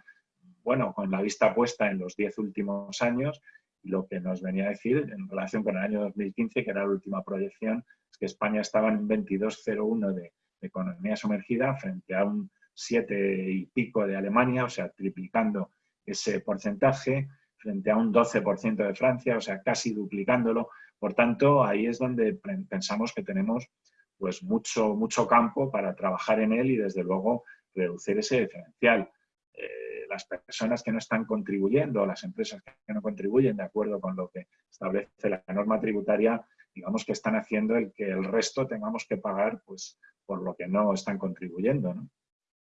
bueno, con la vista puesta en los diez últimos años, lo que nos venía a decir en relación con el año 2015, que era la última proyección, es que España estaba en 22,01 de, de economía sumergida frente a un 7 y pico de Alemania, o sea, triplicando ese porcentaje, frente a un 12% de Francia, o sea, casi duplicándolo. Por tanto, ahí es donde pensamos que tenemos pues mucho, mucho campo para trabajar en él y desde luego reducir ese diferencial. Eh, las personas que no están contribuyendo, las empresas que no contribuyen de acuerdo con lo que establece la norma tributaria, digamos que están haciendo el que el resto tengamos que pagar pues, por lo que no están contribuyendo.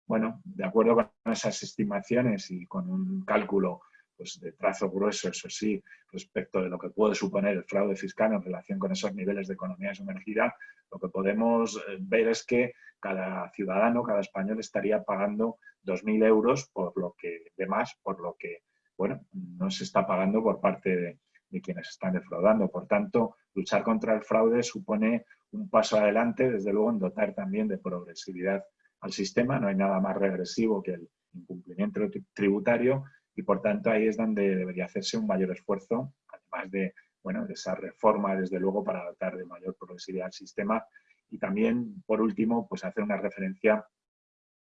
Bueno, de acuerdo con esas estimaciones y con un cálculo pues, de trazo grueso, eso sí, respecto de lo que puede suponer el fraude fiscal en relación con esos niveles de economía sumergida, lo que podemos eh, ver es que cada ciudadano, cada español estaría pagando 2.000 euros por lo que, de más, por lo que, bueno, no se está pagando por parte de, de quienes están defraudando. Por tanto, luchar contra el fraude supone un paso adelante, desde luego, en dotar también de progresividad al sistema. No hay nada más regresivo que el incumplimiento tributario y por tanto ahí es donde debería hacerse un mayor esfuerzo, además de, bueno, de esa reforma, desde luego, para dotar de mayor progresividad al sistema. Y también, por último, pues hacer una referencia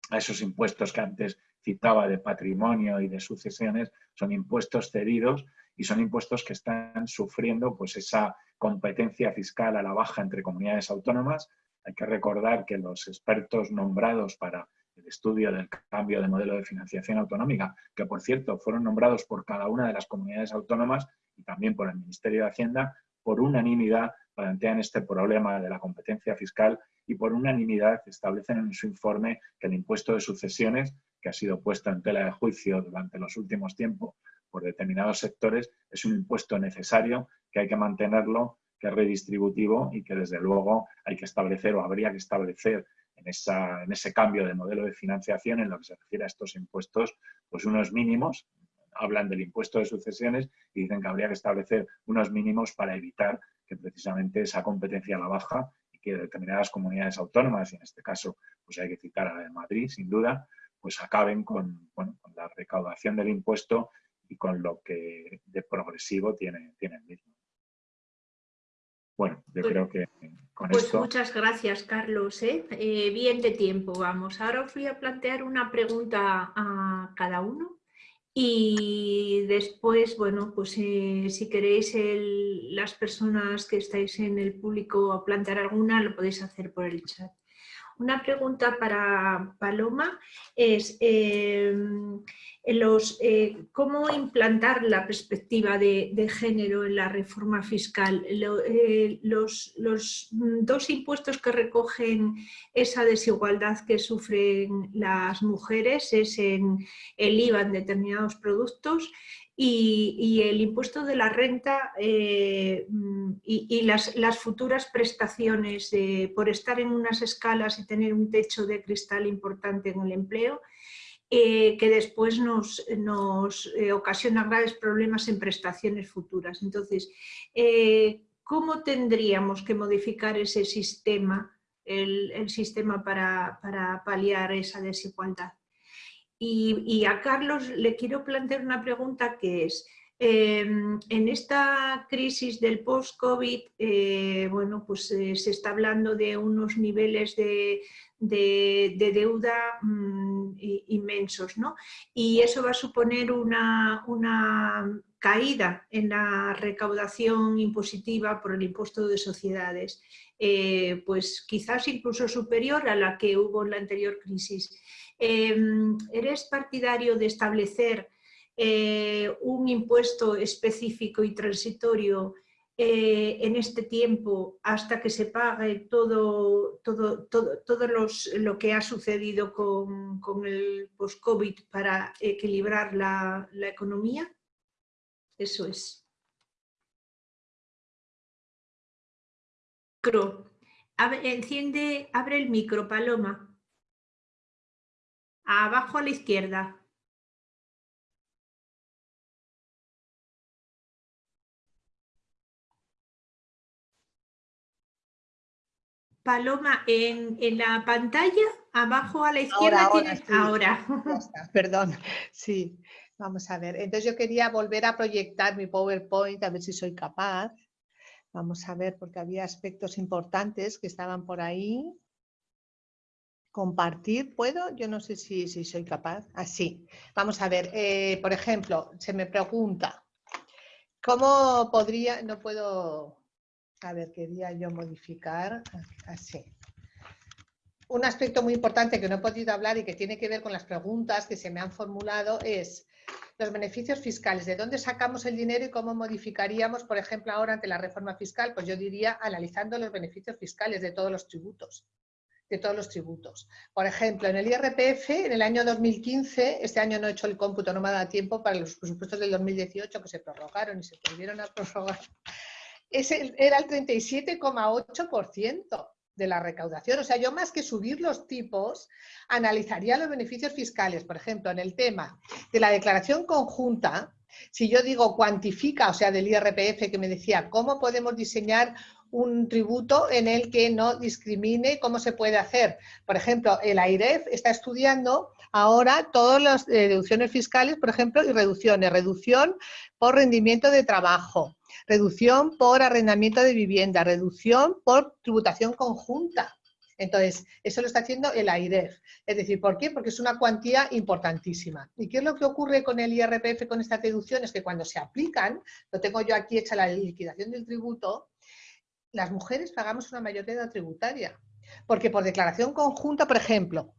a esos impuestos que antes citaba de patrimonio y de sucesiones, son impuestos cedidos y son impuestos que están sufriendo pues esa competencia fiscal a la baja entre comunidades autónomas. Hay que recordar que los expertos nombrados para el estudio del cambio de modelo de financiación autonómica, que por cierto fueron nombrados por cada una de las comunidades autónomas y también por el Ministerio de Hacienda, por unanimidad plantean este problema de la competencia fiscal y por unanimidad establecen en su informe que el impuesto de sucesiones, que ha sido puesto en tela de juicio durante los últimos tiempos por determinados sectores, es un impuesto necesario, que hay que mantenerlo, que es redistributivo y que desde luego hay que establecer o habría que establecer en, ese cambio de modelo de financiación en lo que se refiere a estos impuestos, pues unos mínimos, hablan del impuesto de sucesiones y dicen que habría que establecer unos mínimos para evitar que precisamente esa competencia a la baja y que determinadas comunidades autónomas, y en este caso pues hay que citar a la de Madrid, sin duda, pues acaben con, con la recaudación del impuesto y con lo que de progresivo tiene, tiene el mismo. Bueno, yo pues, creo que con pues esto... muchas gracias, Carlos. ¿eh? Eh, bien de tiempo, vamos. Ahora os voy a plantear una pregunta a cada uno y después, bueno, pues eh, si queréis las personas que estáis en el público plantear alguna, lo podéis hacer por el chat. Una pregunta para Paloma es em, eh, cómo implantar la perspectiva de, género en la reforma fiscal. Eh, los, dos impuestos que recogen esa desigualdad que sufren las mujeres es en el IVA en determinados productos y, el impuesto de la renta eh, y, las, futuras prestaciones por estar en unas escalas y tener un techo de cristal importante en el empleo, eh, que después nos, nos eh, ocasionan graves problemas en prestaciones futuras. Entonces, ¿cómo tendríamos que modificar ese sistema, el, sistema para paliar esa desigualdad? Y, a Carlos le quiero plantear una pregunta que es, em, en esta crisis del post-COVID, eh, bueno, pues eh, se está hablando de unos niveles de, deuda mm, inmensos, ¿no? Y eso va a suponer una, caída en la recaudación impositiva por el impuesto de sociedades, eh, pues quizás incluso superior a la que hubo en la anterior crisis. Em, ¿Eres partidario de establecer eh, un impuesto específico y transitorio eh, en este tiempo hasta que se pague todo, todo, todo, lo que ha sucedido con, el post-COVID para equilibrar la, la economía? Eso es. Enciende, abre el micro, Paloma. Abajo a la izquierda. Paloma, en, la pantalla, abajo a la izquierda ahora, tienes... Ahora. perdón, sí. Vamos a ver. Entonces yo quería volver a proyectar mi PowerPoint, a ver si soy capaz. Vamos a ver, porque había aspectos importantes que estaban por ahí. Compartir, ¿puedo? Yo no sé si, si soy capaz. Así. Ah, Vamos a ver, eh, por ejemplo, se me pregunta, ¿cómo podría, no puedo a ver, quería yo modificar así. Un aspecto muy importante que no he podido hablar y que tiene que ver con las preguntas que se me han formulado es los beneficios fiscales. ¿De dónde sacamos el dinero y cómo modificaríamos, por ejemplo, ahora ante la reforma fiscal? Pues yo diría analizando los beneficios fiscales de todos los tributos de todos los tributos. Por ejemplo, en el IRPF, en el año 2015, este año no he hecho el cómputo, no me dado tiempo para los presupuestos del 2018 que se prorrogaron y se volvieron a prorrogar era el 37,8% de la recaudación. O sea, yo más que subir los tipos, analizaría los beneficios fiscales. Por ejemplo, en el tema de la declaración conjunta, si yo digo cuantifica, o sea, del IRPF que me decía, ¿cómo podemos diseñar un tributo en el que no discrimine cómo se puede hacer? Por ejemplo, el AIREF está estudiando ahora todas las eh, deducciones fiscales, por ejemplo, y reducciones. Reducción por rendimiento de trabajo, reducción por arrendamiento de vivienda, reducción por tributación conjunta. Entonces, eso lo está haciendo el AIREF. Es decir, ¿por qué? Porque es una cuantía importantísima. ¿Y qué es lo que ocurre con el IRPF con estas deducciones? Que cuando se aplican, lo tengo yo aquí hecha la liquidación del tributo, las mujeres pagamos una mayor deuda tributaria. Porque por declaración conjunta, por ejemplo,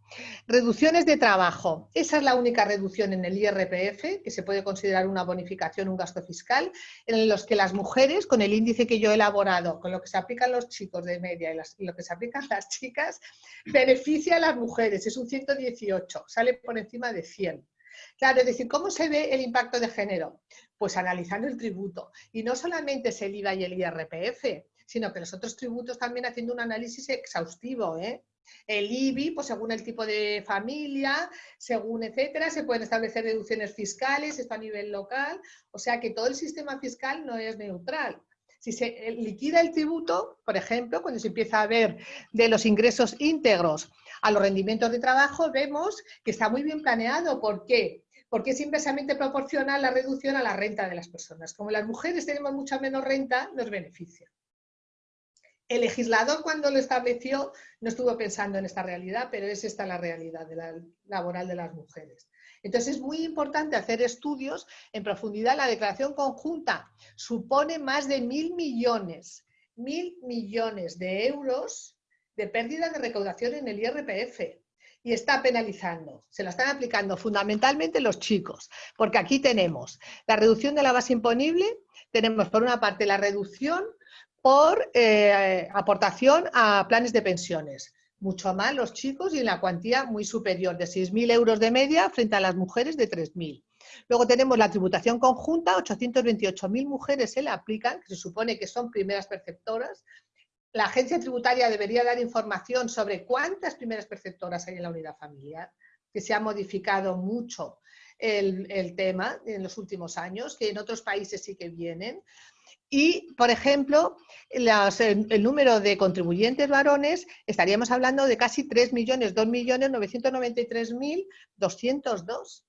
reducciones de trabajo, esa es la única reducción en el IRPF, que se puede considerar una bonificación, un gasto fiscal, en los que las mujeres, con el índice que yo he elaborado, con lo que se aplican los chicos de media y, lo que se aplican las chicas, beneficia a las mujeres, es un 118, sale por encima de 100. Claro, es decir, ¿cómo se ve el impacto de género? Pues analizando el tributo. Y no solamente es el IVA y el IRPF, sino que los otros tributos también haciendo un análisis exhaustivo. ¿eh? El IBI, pues según el tipo de familia, según etcétera, se pueden establecer deducciones fiscales, esto a nivel local, o sea que todo el sistema fiscal no es neutral. Si se eh, liquida el tributo, por ejemplo, cuando se empieza a ver de los ingresos íntegros a los rendimientos de trabajo, vemos que está muy bien planeado. ¿Por qué? Porque es inversamente proporcional la reducción a la renta de las personas. Como las mujeres tenemos mucha menos renta, nos beneficia el legislador cuando lo estableció no estuvo pensando en esta realidad, pero es esta la realidad laboral de las mujeres. Entonces es muy importante hacer estudios en profundidad. La declaración conjunta supone más de mil millones, mil millones de euros de pérdida de recaudación en el IRPF y está penalizando. Se la están aplicando fundamentalmente los chicos, porque aquí tenemos la reducción de la base imponible, tenemos por una parte la reducción por eh, aportación a planes de pensiones. Mucho más los chicos y en la cuantía muy superior, de 6.000 euros de media frente a las mujeres de 3.000. Luego tenemos la tributación conjunta, 828.000 mujeres se la aplican, que se supone que son primeras perceptoras. La agencia tributaria debería dar información sobre cuántas primeras perceptoras hay en la unidad familiar, que se ha modificado mucho el, el tema en los últimos años, que en otros países sí que vienen. Y, por ejemplo, el, número de contribuyentes varones, estaríamos hablando de casi 3 millones, 2 millones 993.202.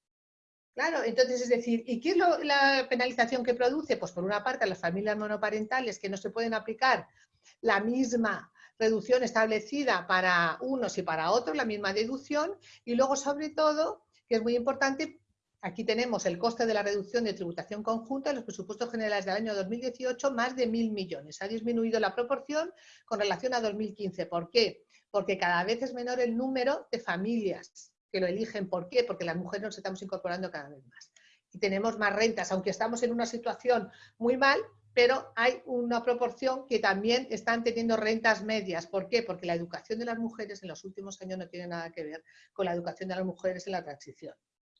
Claro, entonces es decir, ¿y qué es la penalización que produce? Pues por una parte las familias monoparentales que no se pueden aplicar la misma reducción establecida para unos y para otros, la misma deducción, y luego sobre todo, que es muy importante, Aquí tenemos el coste de la reducción de tributación conjunta en los presupuestos generales del año 2018, más de mil millones. Ha disminuido la proporción con relación a 2015. ¿Por qué? Porque cada vez es menor el número de familias que lo eligen. ¿Por qué? Porque las mujeres nos estamos incorporando cada vez más. Y tenemos más rentas, aunque estamos en una situación muy mal, pero hay una proporción que también están teniendo rentas medias. ¿Por qué? Porque la educación de las mujeres en los últimos años no tiene nada que ver con la educación de las mujeres en la transición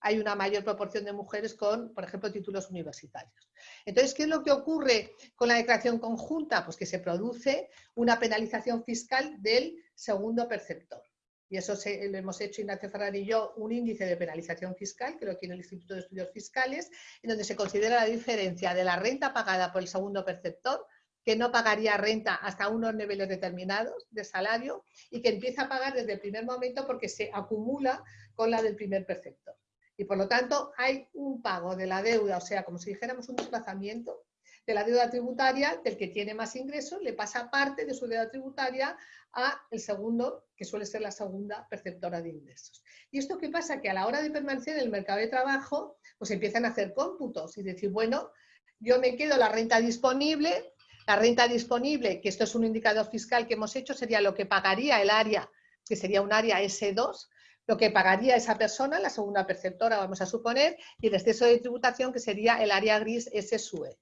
hay una mayor proporción de mujeres con, por ejemplo, títulos universitarios. Entonces, ¿qué es lo que ocurre con la declaración conjunta? Pues que se produce una penalización fiscal del segundo perceptor. Y eso lo hemos hecho Ignacio Ferrari y yo, un índice de penalización fiscal, que lo tiene el Instituto de Estudios Fiscales, en donde se considera la diferencia de la renta pagada por el segundo perceptor que no pagaría renta hasta unos niveles determinados de salario y que empieza a pagar desde el primer momento porque se acumula con la del primer preceptor. Y por lo tanto hay un pago de la deuda, o sea, como si dijéramos un desplazamiento de la deuda tributaria del que tiene más ingresos, le pasa parte de su deuda tributaria a el segundo, que suele ser la segunda perceptora de ingresos. ¿Y esto qué pasa? Que a la hora de permanecer en el mercado de trabajo, pues empiezan a hacer cómputos y decir, bueno, yo me quedo la renta disponible, la renta disponible, que esto es un indicador fiscal que hemos hecho, sería lo que pagaría el área, que sería un área S2, lo que pagaría esa persona, la segunda perceptora, vamos a suponer, y el exceso de tributación, que sería el área gris S-SUE.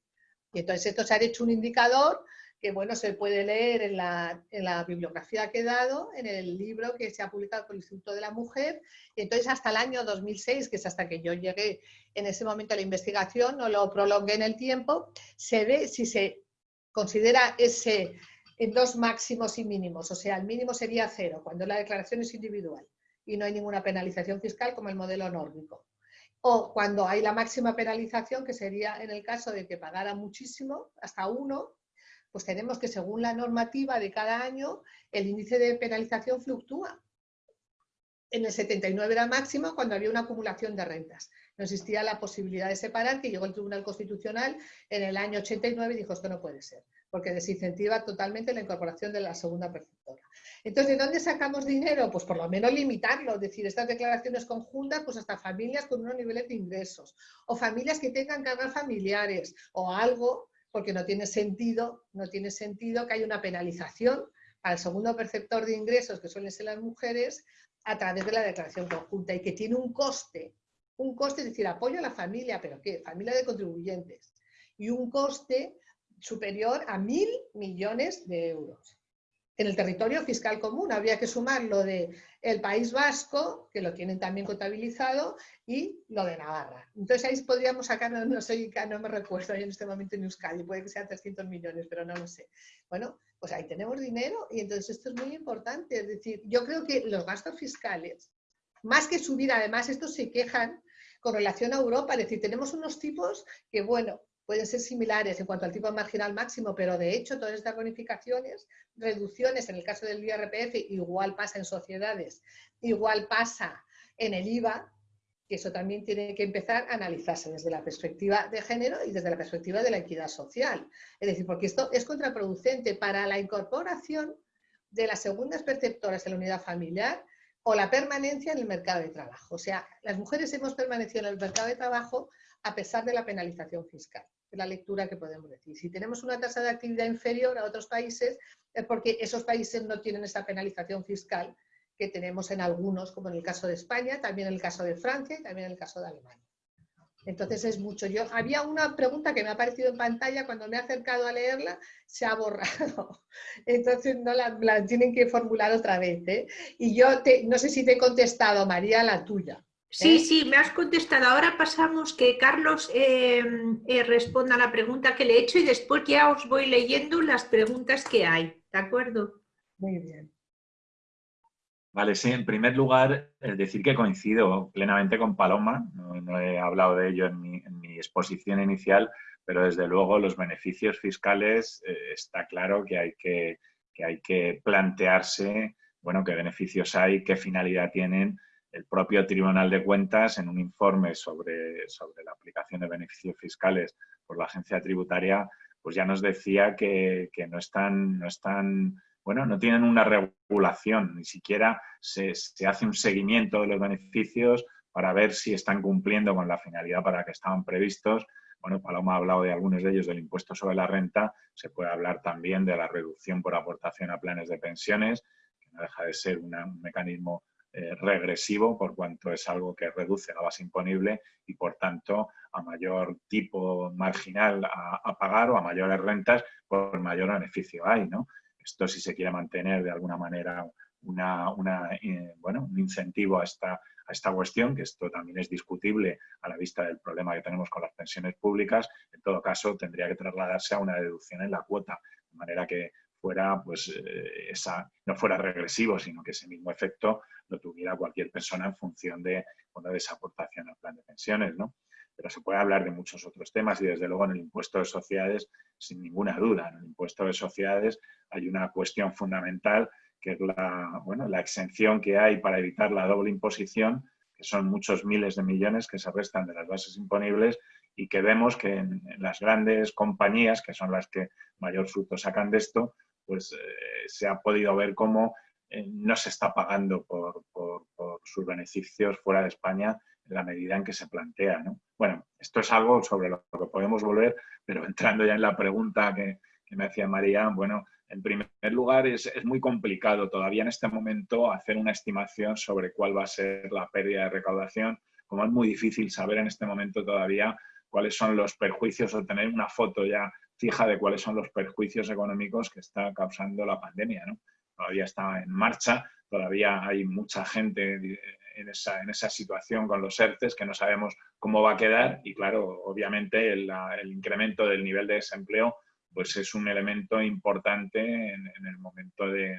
Y entonces esto se ha hecho un indicador que bueno, se puede leer en la, en la, bibliografía que he dado, en el libro que se ha publicado por el Instituto de la Mujer. Y entonces hasta el año 2006, que es hasta que yo llegué en ese momento a la investigación, no lo prolongué en el tiempo, se ve si se considera ese en dos máximos y mínimos. O sea, el mínimo sería cero, cuando la declaración es individual y no hay ninguna penalización fiscal como el modelo nórdico o cuando hay la máxima penalización, que sería en el caso de que pagara muchísimo, hasta uno, pues tenemos que según la normativa de cada año, el índice de penalización fluctúa. En el 79 era máximo cuando había una acumulación de rentas. No existía la posibilidad de separar, que llegó el Tribunal Constitucional en el año 89 y dijo esto no puede ser, porque desincentiva totalmente la incorporación de la segunda Entonces, ¿de dónde sacamos dinero? Pues por lo menos limitarlo, es decir, estas declaraciones conjuntas, pues hasta familias con unos niveles de ingresos, o familias que tengan cargas familiares, o algo, porque no tiene sentido, no tiene sentido que haya una penalización para el segundo perceptor de ingresos, que suelen ser las mujeres, a través de la declaración conjunta, y que tiene un coste, un coste, es decir, apoyo a la familia, pero ¿qué? Familia de contribuyentes, y un coste superior a mil millones de euros en el territorio fiscal común. Habría que sumar lo de País Vasco, que lo tienen también contabilizado, y lo de Navarra. Entonces ahí podríamos sacar, no, sé, no me recuerdo en este momento en Euskadi, puede que sean 300 millones, pero no lo sé. Bueno, pues ahí tenemos dinero y entonces esto es muy importante. Es decir, yo creo que los gastos fiscales, más que subir, además estos se quejan con relación a Europa, es decir, tenemos unos tipos que, bueno, pueden ser similares en cuanto al tipo marginal máximo, pero de hecho todas estas bonificaciones, reducciones en el caso del IRPF, igual pasa en sociedades, igual pasa en el IVA, que eso también tiene que empezar a analizarse desde la perspectiva de género y desde la perspectiva de la equidad social. Es decir, porque esto es contraproducente para la incorporación de las segundas perceptoras en la unidad familiar o la permanencia en el mercado de trabajo. O sea, las mujeres hemos permanecido en el mercado de trabajo a pesar de la penalización fiscal. Es la lectura que podemos decir. Si tenemos una tasa de actividad inferior a otros países, es porque esos países no tienen esa penalización fiscal que tenemos en algunos, como en el caso de España, también en el caso de Francia y también en el caso de Alemania. Entonces es mucho. Yo, había una pregunta que me ha aparecido en pantalla, cuando me he acercado a leerla, se ha borrado. Entonces no la, tienen que formular otra vez. ¿eh? Y yo no sé si te he contestado, María, la tuya. Sí, ¿Eh? sí, me has contestado. Ahora pasamos que Carlos em, eh, responda a la pregunta que le he hecho y después ya os voy leyendo las preguntas que hay. ¿De acuerdo? Muy bien. Vale, sí, en primer lugar, decir que coincido plenamente con Paloma, no, he hablado de ello en mi, exposición inicial, pero desde luego los beneficios fiscales eh, está claro que hay que, que hay que plantearse, bueno, qué beneficios hay, qué finalidad tienen el propio Tribunal de Cuentas, en un informe sobre, sobre la aplicación de beneficios fiscales por la agencia tributaria, pues ya nos decía que, no están, no están, bueno, no tienen una regulación, ni siquiera se, hace un seguimiento de los beneficios para ver si están cumpliendo con la finalidad para la que estaban previstos. Bueno, Paloma ha hablado de algunos de ellos del impuesto sobre la renta, se puede hablar también de la reducción por aportación a planes de pensiones, que no deja de ser un mecanismo eh, regresivo por cuanto es algo que reduce la base imponible y por tanto a mayor tipo marginal a, pagar o a mayores rentas, por mayor beneficio hay. ¿no? Esto si se quiere mantener de alguna manera una, eh, bueno, un incentivo a esta, a esta cuestión, que esto también es discutible a la vista del problema que tenemos con las pensiones públicas, en todo caso tendría que trasladarse a una deducción en la cuota, de manera que fuera, pues, eh, esa, no fuera regresivo, sino que ese mismo efecto lo tuviera cualquier persona en función de, esa aportación al plan de pensiones. ¿no? pero se puede hablar de muchos otros temas y desde luego en el impuesto de sociedades, sin ninguna duda, en el impuesto de sociedades hay una cuestión fundamental que es la, bueno, la exención que hay para evitar la doble imposición, que son muchos miles de millones que se restan de las bases imponibles y que vemos que en, las grandes compañías, que son las que mayor fruto sacan de esto, pues eh, se ha podido ver cómo no se está pagando por, sus beneficios fuera de España en la medida en que se plantea. ¿no? Bueno, esto es algo sobre lo que podemos volver, pero entrando ya en la pregunta que, me hacía María, bueno, en primer lugar, es, muy complicado todavía en este momento hacer una estimación sobre cuál va a ser la pérdida de recaudación, como es muy difícil saber en este momento todavía cuáles son los perjuicios o tener una foto ya fija de cuáles son los perjuicios económicos que está causando la pandemia. Todavía está en marcha, todavía hay mucha gente en esa, en esa situación con los ERTES que no sabemos cómo va a quedar y claro, obviamente el incremento del nivel de desempleo pues es un elemento importante en, el momento de,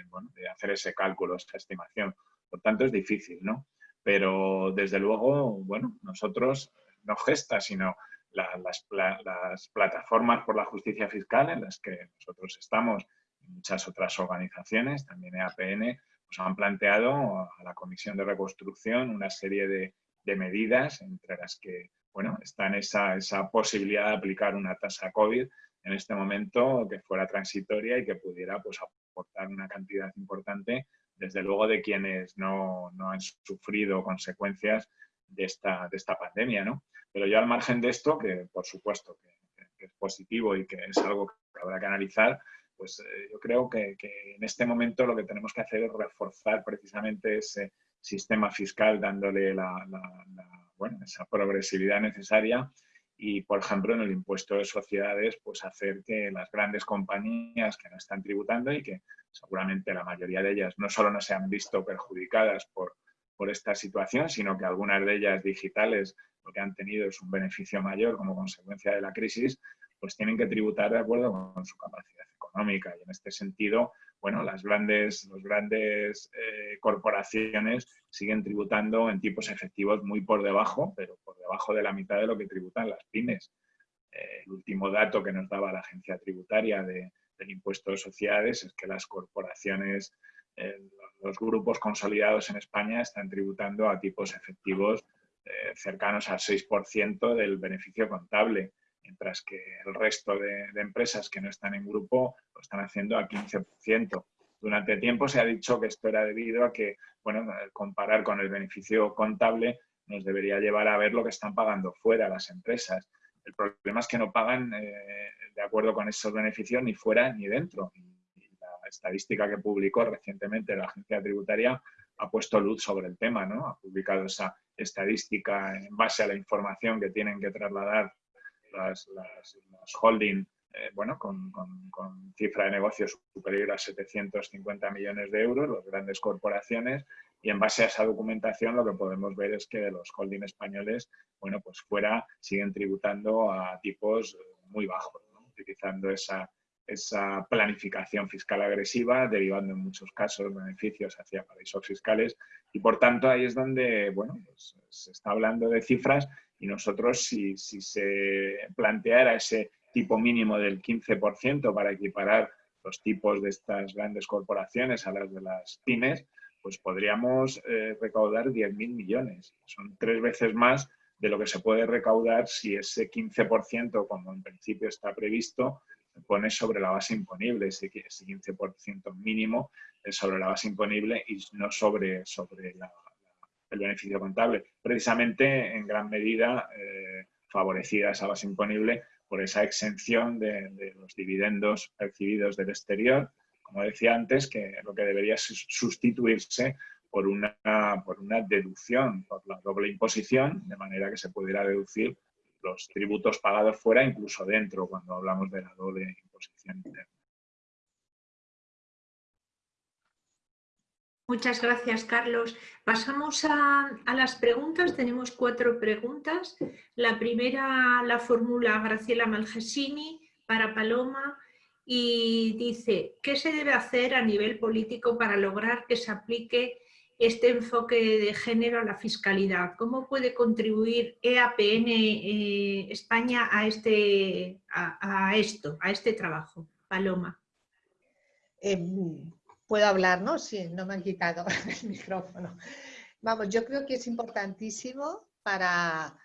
hacer ese cálculo, esa estimación. Por tanto, es difícil, ¿no? Pero desde luego, bueno, nosotros, no gesta, sino las, plataformas por la justicia fiscal en las que nosotros estamos, muchas otras organizaciones, también EAPN, pues han planteado a la Comisión de Reconstrucción una serie de, medidas, entre las que bueno, está esa, esa posibilidad de aplicar una tasa COVID en este momento que fuera transitoria y que pudiera pues, aportar una cantidad importante, desde luego de quienes no, no han sufrido consecuencias de esta, de esta pandemia. ¿no? Pero yo al margen de esto, que por supuesto que, es positivo y que es algo que habrá que analizar, pues eh, yo creo que, que, en este momento lo que tenemos que hacer es reforzar precisamente ese sistema fiscal dándole la, la, bueno, esa progresividad necesaria y, por ejemplo, en el impuesto de sociedades, pues hacer que las grandes compañías que no están tributando y que seguramente la mayoría de ellas no solo no se han visto perjudicadas por, por esta situación, sino que algunas de ellas digitales lo que han tenido es un beneficio mayor como consecuencia de la crisis, pues tienen que tributar de acuerdo con su capacidad económica. Y en este sentido, bueno, las grandes, los grandes eh, corporaciones siguen tributando en tipos efectivos muy por debajo, pero por debajo de la mitad de lo que tributan las pymes. Eh, el último dato que nos daba la agencia tributaria del impuesto de sociedades es que las corporaciones, eh, los grupos consolidados en España están tributando a tipos efectivos cercanos al 6% del beneficio contable mientras que el resto de, empresas que no están en grupo lo están haciendo al 15%. Durante tiempo se ha dicho que esto era debido a que, bueno, comparar con el beneficio contable nos debería llevar a ver lo que están pagando fuera las empresas. El problema es que no pagan eh, de acuerdo con esos beneficios ni fuera ni dentro. la estadística que publicó recientemente la agencia tributaria ha puesto luz sobre el tema, ¿no? Ha publicado esa estadística en base a la información que tienen que trasladar las, holding eh, bueno, con, cifra de negocios superior a 750 millones de euros, las grandes corporaciones, y en base a esa documentación lo que podemos ver es que los holding españoles, bueno, pues fuera siguen tributando a tipos muy bajos, utilizando esa, esa planificación fiscal agresiva, derivando en muchos casos beneficios hacia paraísos fiscales, y por tanto ahí es donde, bueno, pues, se está hablando de cifras y nosotros, si, se planteara ese tipo mínimo del 15% para equiparar los tipos de estas grandes corporaciones a las de las pymes, pues podríamos eh, recaudar 10.000 millones. Son tres veces más de lo que se puede recaudar si ese 15%, como en principio está previsto, se pone sobre la base imponible, ese, 15% mínimo es sobre la base imponible y no sobre, sobre la, el beneficio contable, precisamente en gran medida eh, favorecida esa base imponible por esa exención de, los dividendos percibidos del exterior, como decía antes, que lo que debería sustituirse por una, por una deducción, por la doble imposición, de manera que se pudiera deducir los tributos pagados fuera, incluso dentro, cuando hablamos de la doble imposición interna. Muchas gracias, Carlos. Pasamos a, las preguntas. Tenemos cuatro preguntas. La primera la formula Graciela Malgesini para Paloma y dice, ¿qué se debe hacer a nivel político para lograr que se aplique este enfoque de género a la fiscalidad? ¿Cómo puede contribuir EAPN eh, España a, este, a, esto, a este trabajo? Paloma. Em, puedo hablar, ¿no? Sí, no me han quitado el micrófono. Vamos, yo creo que es importantísimo para,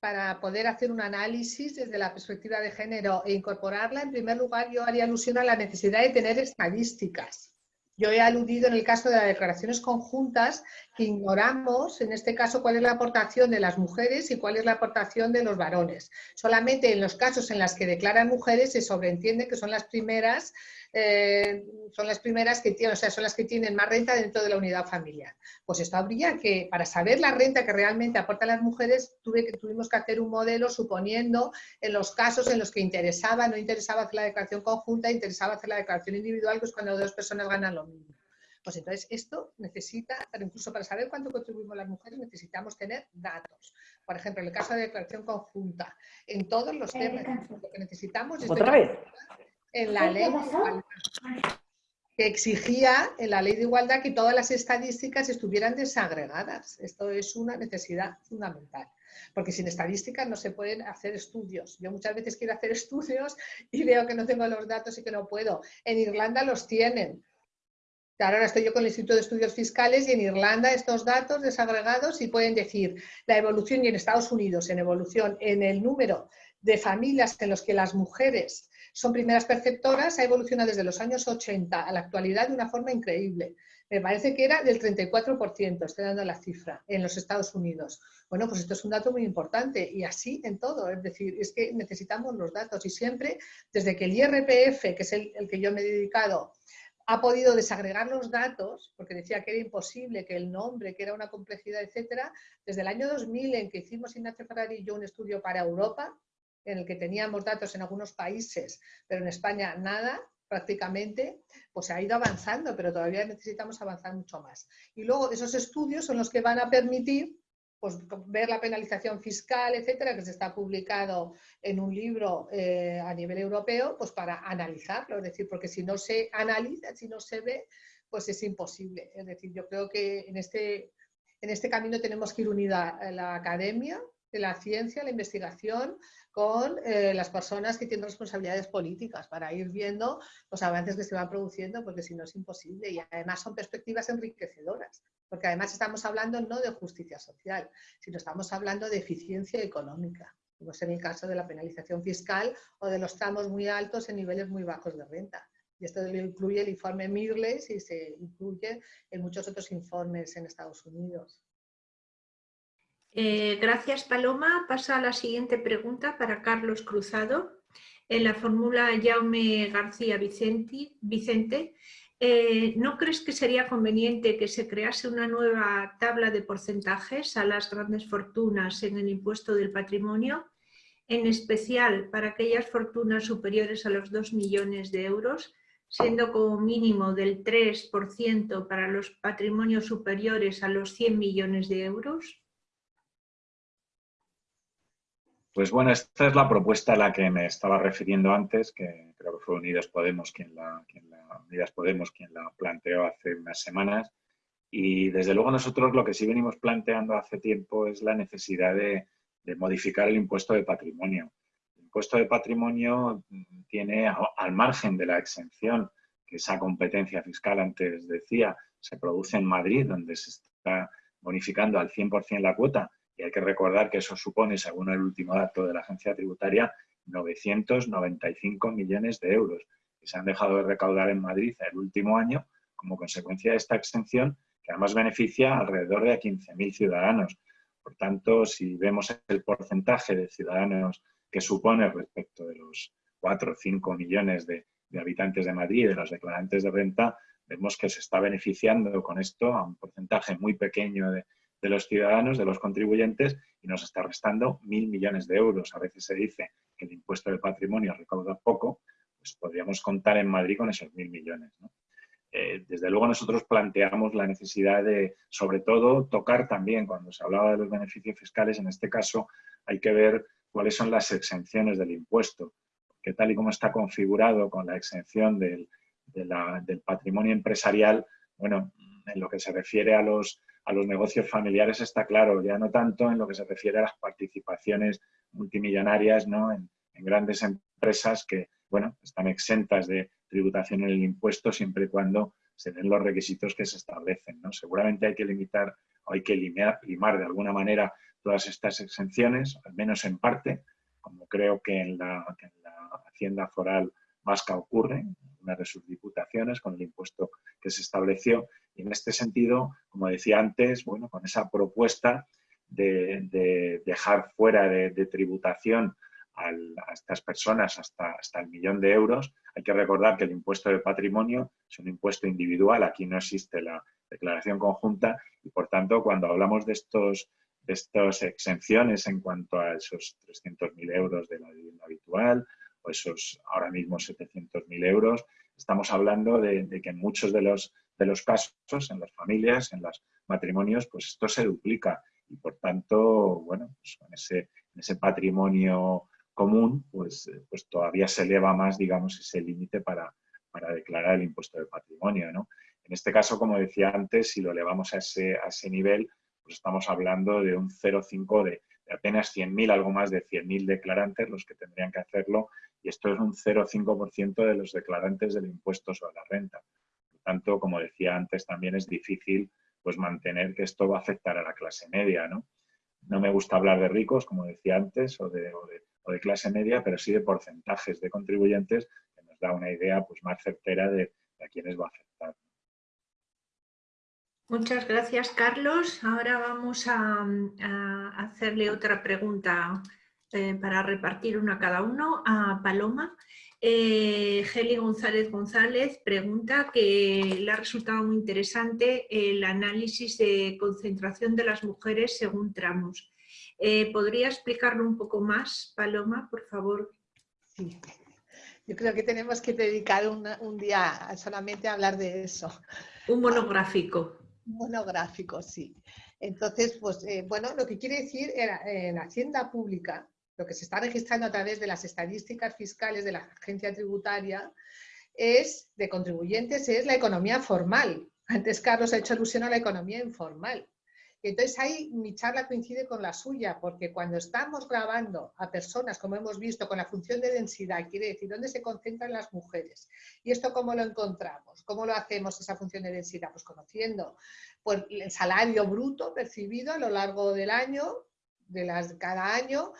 para poder hacer un análisis desde la perspectiva de género e incorporarla. En primer lugar, yo haría alusión a la necesidad de tener estadísticas. Yo he aludido en el caso de las declaraciones conjuntas que ignoramos, en este caso, cuál es la aportación de las mujeres y cuál es la aportación de los varones. Solamente en los casos en los que declaran mujeres se sobreentiende que son las primeras eh, son las primeras que tienen, o sea, son las que tienen más renta dentro de la unidad familiar. Pues esto habría que, para saber la renta que realmente aportan las mujeres, tuve que, tuvimos que hacer un modelo suponiendo en los casos en los que interesaba, no interesaba hacer la declaración conjunta, interesaba hacer la declaración individual, pues cuando dos personas ganan lo mismo. Pues entonces esto necesita, pero incluso para saber cuánto contribuimos las mujeres necesitamos tener datos. Por ejemplo, en el caso de declaración conjunta, en todos los temas, lo que necesitamos es... ¿Otra vez? En la ley que exigía en la ley de igualdad que todas las estadísticas estuvieran desagregadas. Esto es una necesidad fundamental. Porque sin estadísticas no se pueden hacer estudios. Yo muchas veces quiero hacer estudios y veo que no tengo los datos y que no puedo. En Irlanda los tienen. Ahora estoy yo con el Instituto de Estudios Fiscales y en Irlanda estos datos desagregados y pueden decir la evolución y en Estados Unidos en evolución en el número de familias en los que las mujeres son primeras perceptoras ha evolucionado desde los años 80 a la actualidad de una forma increíble. Me parece que era del 34%, estoy dando la cifra, en los Estados Unidos. Bueno, pues esto es un dato muy importante y así en todo, es decir, es que necesitamos los datos y siempre, desde que el IRPF, que es el, que yo me he dedicado, ha podido desagregar los datos, porque decía que era imposible, que el nombre, que era una complejidad, etcétera, desde el año 2000 en que hicimos Ignacio Ferrari y yo un estudio para Europa, en el que teníamos datos en algunos países, pero en España nada, prácticamente, pues se ha ido avanzando, pero todavía necesitamos avanzar mucho más. Y luego esos estudios son los que van a permitir pues, ver la penalización fiscal, etcétera, que se está publicado en un libro eh, a nivel europeo, pues para analizarlo, es decir, porque si no se analiza, si no se ve, pues es imposible. Es decir, yo creo que en este, en este camino tenemos que ir unida la academia, la ciencia, la investigación, con eh, las personas que tienen responsabilidades políticas para ir viendo los avances que se van produciendo, porque si no es imposible. Y además son perspectivas enriquecedoras, porque además estamos hablando no de justicia social, sino estamos hablando de eficiencia económica, como es en el caso de la penalización fiscal o de los tramos muy altos en niveles muy bajos de renta. Y esto lo incluye el informe Mirles y se incluye en muchos otros informes en Estados Unidos. Eh, gracias, Paloma. Pasa a la siguiente pregunta para Carlos Cruzado. En la fórmula Jaume García Vicente, eh, ¿no crees que sería conveniente que se crease una nueva tabla de porcentajes a las grandes fortunas en el impuesto del patrimonio? En especial para aquellas fortunas superiores a los 2 millones de euros, siendo como mínimo del 3% para los patrimonios superiores a los 100 millones de euros? Pues bueno, esta es la propuesta a la que me estaba refiriendo antes, que creo que fue Unidas Podemos quien la, Unidas Podemos quien la planteó hace unas semanas. Y desde luego nosotros lo que sí venimos planteando hace tiempo es la necesidad de, modificar el impuesto de patrimonio. El impuesto de patrimonio tiene, al margen de la exención, que esa competencia fiscal antes decía, se produce en Madrid, donde se está bonificando al 100% la cuota, y hay que recordar que eso supone, según el último dato de la agencia tributaria, 995 millones de euros que se han dejado de recaudar en Madrid el último año como consecuencia de esta exención, que además beneficia alrededor de 15.000 ciudadanos. Por tanto, si vemos el porcentaje de ciudadanos que supone respecto de los 4 o 5 millones de, de habitantes de Madrid, de los declarantes de renta, vemos que se está beneficiando con esto a un porcentaje muy pequeño de, de los ciudadanos, de los contribuyentes, y nos está restando mil millones de euros. A veces se dice que el impuesto de patrimonio recauda poco, pues podríamos contar en Madrid con esos mil millones. Eh, desde luego nosotros planteamos la necesidad de, sobre todo, tocar también, cuando se hablaba de los beneficios fiscales, en este caso hay que ver cuáles son las exenciones del impuesto, que tal y como está configurado con la exención del, del patrimonio empresarial, bueno, en lo que se refiere a los, a los negocios familiares está claro, ya no tanto en lo que se refiere a las participaciones multimillonarias ¿no? en, grandes empresas que bueno, están exentas de tributación en el impuesto siempre y cuando se den los requisitos que se establecen. ¿no? Seguramente hay que limitar o hay que limar, de alguna manera todas estas exenciones, al menos en parte, como creo que en la, en la Hacienda Foral vasca ocurre, una de sus diputaciones, con el impuesto que se estableció. Y en este sentido, como decía antes, bueno, con esa propuesta de, dejar fuera de, tributación a estas personas hasta, hasta el millón de euros, hay que recordar que el impuesto de patrimonio es un impuesto individual, aquí no existe la declaración conjunta y por tanto cuando hablamos de estos de estas exenciones en cuanto a esos 300.000 euros de la vivienda habitual esos ahora mismo 700.000 euros, estamos hablando de, que en muchos de los, de los casos, en las familias, en los matrimonios, pues esto se duplica y por tanto, bueno, pues con ese, ese patrimonio común, pues, pues todavía se eleva más, digamos, ese límite para, para declarar el impuesto de patrimonio, ¿no? En este caso, como decía antes, si lo elevamos a ese, a ese nivel, pues estamos hablando de un 0,5 de, de apenas 100.000, algo más de 100.000 declarantes los que tendrían que hacerlo y esto es un 0,5% de los declarantes del impuesto sobre la renta. Por tanto, como decía antes, también es difícil pues, mantener que esto va a afectar a la clase media. ¿no? no me gusta hablar de ricos, como decía antes, o de, clase media, pero sí de porcentajes de contribuyentes que nos da una idea pues, más certera de, a quiénes va a afectar. Muchas gracias, Carlos. Ahora vamos a hacerle otra pregunta eh, para repartir una a cada uno, a Paloma. Eh, Geli González González pregunta que le ha resultado muy interesante el análisis de concentración de las mujeres según tramos. Eh, ¿Podría explicarlo un poco más, Paloma, por favor? Sí. Yo creo que tenemos que dedicar un día solamente a hablar de eso. Un monográfico. Monográfico, sí. Entonces, pues eh, bueno, lo que quiere decir era, en Hacienda Pública, lo que se está registrando a través de las estadísticas fiscales de la agencia tributaria es de contribuyentes es la economía formal. Antes Carlos ha hecho alusión a la economía informal. Entonces ahí mi charla coincide con la suya, porque cuando estamos grabando a personas, como hemos visto, con la función de densidad, quiere decir dónde se concentran las mujeres. ¿Y esto cómo lo encontramos? ¿Cómo lo hacemos esa función de densidad? Pues conociendo pues, el salario bruto percibido a lo largo del año, de las, cada año,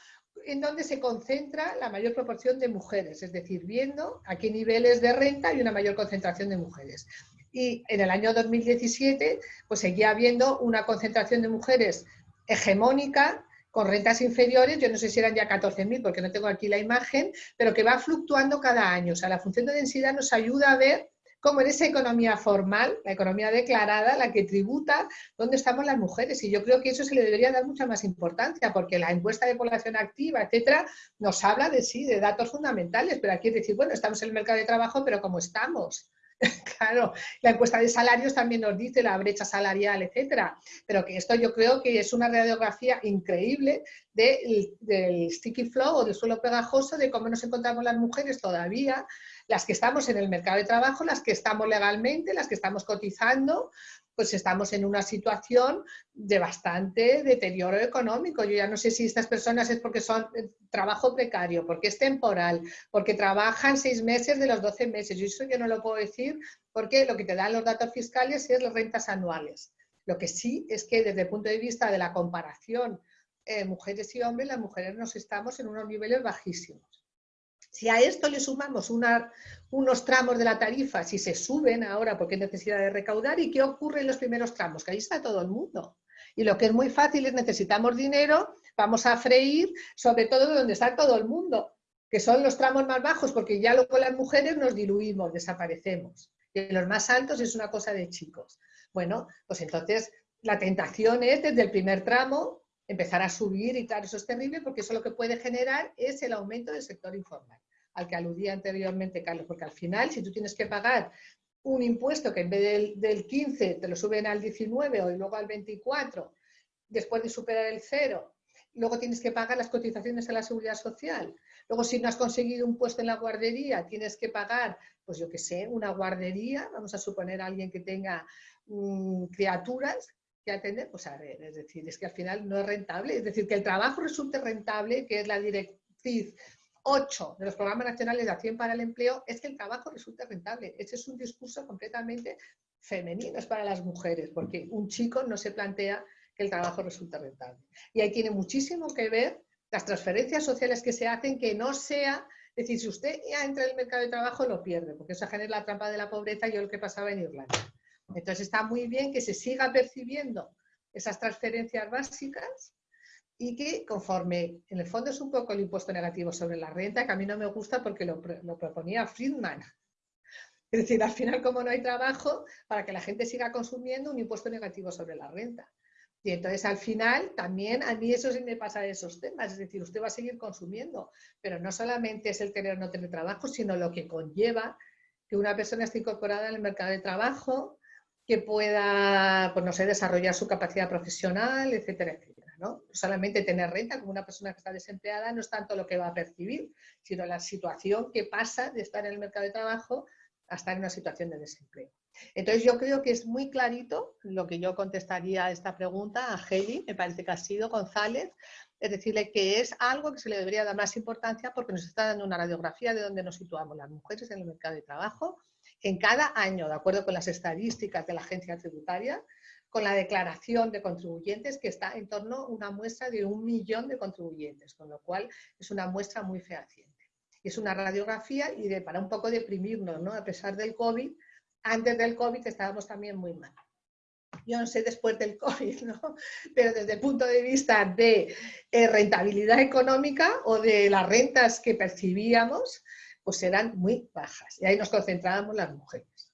en donde se concentra la mayor proporción de mujeres, es decir, viendo a qué niveles de renta hay una mayor concentración de mujeres. Y en el año 2017, pues seguía habiendo una concentración de mujeres hegemónica, con rentas inferiores, yo no sé si eran ya 14.000 porque no tengo aquí la imagen, pero que va fluctuando cada año. O sea, la función de densidad nos ayuda a ver como en esa economía formal, la economía declarada, la que tributa, dónde estamos las mujeres. Y yo creo que eso se le debería dar mucha más importancia, porque la encuesta de población activa, etcétera, nos habla de sí, de datos fundamentales, pero aquí es decir, bueno, estamos en el mercado de trabajo, pero ¿cómo estamos? claro, la encuesta de salarios también nos dice la brecha salarial, etcétera, pero que esto yo creo que es una radiografía increíble del sticky flow o del suelo pegajoso de cómo nos encontramos las mujeres todavía las que estamos en el mercado de trabajo, las que estamos legalmente, las que estamos cotizando, pues estamos en una situación de bastante deterioro económico. Yo ya no sé si estas personas es porque son eh, trabajo precario, porque es temporal, porque trabajan seis meses de los doce meses. Yo eso yo no lo puedo decir porque lo que te dan los datos fiscales es las rentas anuales. Lo que sí es que desde el punto de vista de la comparación eh, mujeres y hombres, las mujeres nos estamos en unos niveles bajísimos. Si a esto le sumamos unos tramos de la tarifa, si se suben ahora porque hay necesidad de recaudar, ¿y qué ocurre en los primeros tramos? Que ahí está todo el mundo. Y lo que es muy fácil es necesitamos dinero, vamos a freír, sobre todo donde está todo el mundo, que son los tramos más bajos, porque ya luego las mujeres nos diluimos, desaparecemos. Y en los más altos es una cosa de chicos. Bueno, pues entonces la tentación es desde el primer tramo empezar a subir y claro, eso es terrible porque eso lo que puede generar es el aumento del sector informal, al que aludía anteriormente Carlos, porque al final si tú tienes que pagar un impuesto que en vez del, 15 te lo suben al 19 o luego al 24, después de superar el cero, luego tienes que pagar las cotizaciones a la seguridad social, luego si no has conseguido un puesto en la guardería, tienes que pagar, pues yo qué sé, una guardería, vamos a suponer a alguien que tenga mm, criaturas atender, pues a ver, es decir, es que al final no es rentable, es decir, que el trabajo resulte rentable, que es la directriz 8 de los programas nacionales de acción para el empleo, es que el trabajo resulte rentable. Ese es un discurso completamente femenino, es para las mujeres, porque un chico no se plantea que el trabajo resulte rentable. Y ahí tiene muchísimo que ver las transferencias sociales que se hacen, que no sea, es decir, si usted ya entra en el mercado de trabajo, lo pierde, porque eso genera la trampa de la pobreza y lo que pasaba en Irlanda. Entonces está muy bien que se siga percibiendo esas transferencias básicas y que conforme, en el fondo es un poco el impuesto negativo sobre la renta, que a mí no me gusta porque lo, proponía Friedman. Es decir, al final como no hay trabajo, para que la gente siga consumiendo un impuesto negativo sobre la renta. Y entonces al final también a mí eso sí me pasa de esos temas, es decir, usted va a seguir consumiendo, pero no solamente es el tener o no tener trabajo, sino lo que conlleva que una persona esté incorporada en el mercado de trabajo, que pueda, pues no sé, desarrollar su capacidad profesional, etcétera, etcétera. ¿no? solamente tener renta como una persona que está desempleada no es tanto lo que va a percibir, sino la situación que pasa de estar en el mercado de trabajo a estar en una situación de desempleo. Entonces yo creo que es muy clarito lo que yo contestaría a esta pregunta a Heli, me parece que ha sido González, es decirle que es algo que se le debería dar más importancia porque nos está dando una radiografía de dónde nos situamos las mujeres en el mercado de trabajo en cada año, de acuerdo con las estadísticas de la agencia tributaria, con la declaración de contribuyentes que está en torno a una muestra de un millón de contribuyentes, con lo cual es una muestra muy fehaciente. Es una radiografía y de, para un poco deprimirnos, ¿no? A pesar del COVID, antes del COVID estábamos también muy mal. Yo no sé después del COVID, ¿no? Pero desde el punto de vista de eh, rentabilidad económica o de las rentas que percibíamos, pues eran muy bajas. Y ahí nos concentrábamos las mujeres.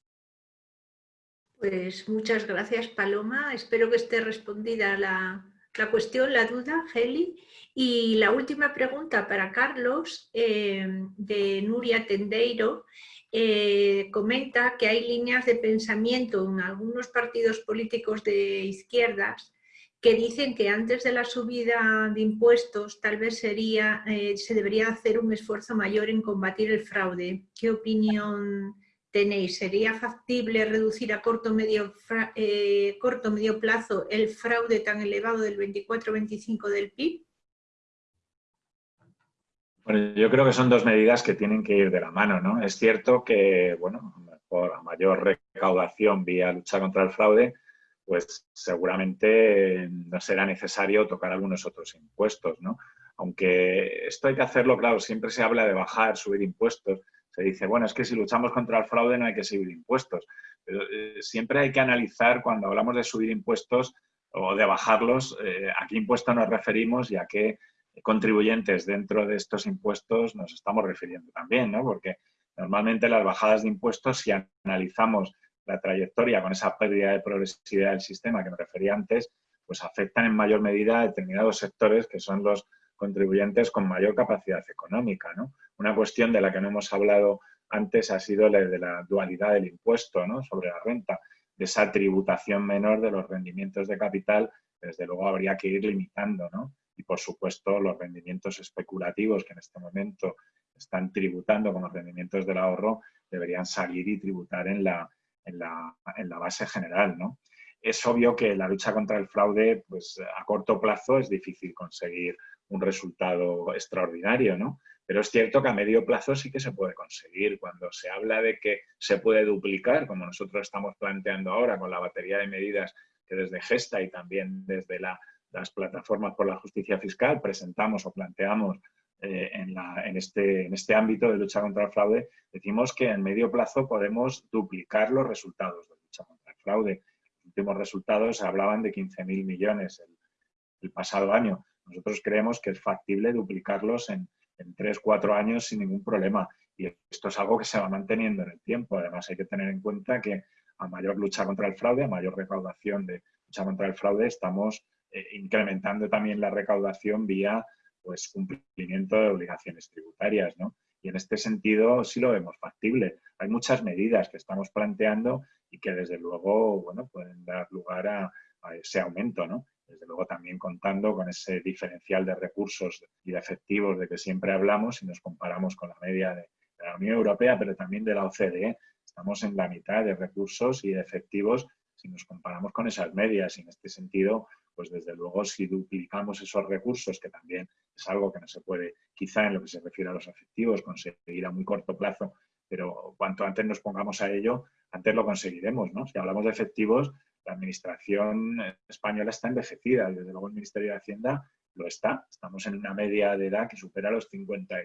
Pues muchas gracias, Paloma. Espero que esté respondida la, la cuestión, la duda, Heli. Y la última pregunta para Carlos, eh, de Nuria Tendeiro, eh, comenta que hay líneas de pensamiento en algunos partidos políticos de izquierdas que dicen que antes de la subida de impuestos tal vez sería, eh, se debería hacer un esfuerzo mayor en combatir el fraude. ¿Qué opinión tenéis? ¿Sería factible reducir a corto medio, corto medio plazo el fraude tan elevado del 24-25 del PIB? Bueno, yo creo que son dos medidas que tienen que ir de la mano, ¿no? Es cierto que, bueno, por mayor recaudación vía lucha contra el fraude, pues seguramente no será necesario tocar algunos otros impuestos, ¿no? Aunque esto hay que hacerlo, claro, siempre se habla de bajar, subir impuestos. Se dice, bueno, es que si luchamos contra el fraude no hay que subir impuestos. Pero eh, siempre hay que analizar cuando hablamos de subir impuestos o de bajarlos, eh, a qué impuesto nos referimos y a qué contribuyentes dentro de estos impuestos nos estamos refiriendo también, ¿no? Porque normalmente las bajadas de impuestos, si analizamos la trayectoria con esa pérdida de progresividad del sistema que me refería antes, pues afectan en mayor medida a determinados sectores que son los contribuyentes con mayor capacidad económica. ¿no? Una cuestión de la que no hemos hablado antes ha sido la de la dualidad del impuesto ¿no? sobre la renta, de esa tributación menor de los rendimientos de capital, desde luego habría que ir limitando. ¿no? y, por supuesto, los rendimientos especulativos que en este momento están tributando con los rendimientos del ahorro deberían salir y tributar en la, en la, base general. ¿no? Es obvio que la lucha contra el fraude, pues a corto plazo es difícil conseguir un resultado extraordinario, ¿no? Pero es cierto que a medio plazo sí que se puede conseguir. Cuando se habla de que se puede duplicar, como nosotros estamos planteando ahora con la batería de medidas que desde Gesta y también desde la las plataformas por la justicia fiscal presentamos o planteamos eh, en, este, en este ámbito de lucha contra el fraude, decimos que en medio plazo podemos duplicar los resultados de lucha contra el fraude. Los últimos resultados hablaban de 15.000 millones el, el, pasado año. Nosotros creemos que es factible duplicarlos en, en 3, 4 años sin ningún problema. Y esto es algo que se va manteniendo en el tiempo. Además, hay que tener en cuenta que a mayor lucha contra el fraude, a mayor recaudación de lucha contra el fraude, estamos eh, incrementando también la recaudación vía pues, cumplimiento de obligaciones tributarias. ¿no? Y en este sentido sí lo vemos factible. Hay muchas medidas que estamos planteando y que desde luego bueno, pueden dar lugar a, ese aumento. ¿no? Desde luego también contando con ese diferencial de recursos y de efectivos de que siempre hablamos si nos comparamos con la media de, de la Unión Europea, pero también de la OCDE. Estamos en la mitad de recursos y de efectivos si nos comparamos con esas medias. Y en este sentido, pues desde luego si duplicamos esos recursos, que también es algo que no se puede, quizá en lo que se refiere a los efectivos, conseguir a muy corto plazo, pero cuanto antes nos pongamos a ello, antes lo conseguiremos. ¿no? Si hablamos de efectivos, la administración española está envejecida desde luego el Ministerio de Hacienda lo está. Estamos en una media de edad que supera los 50,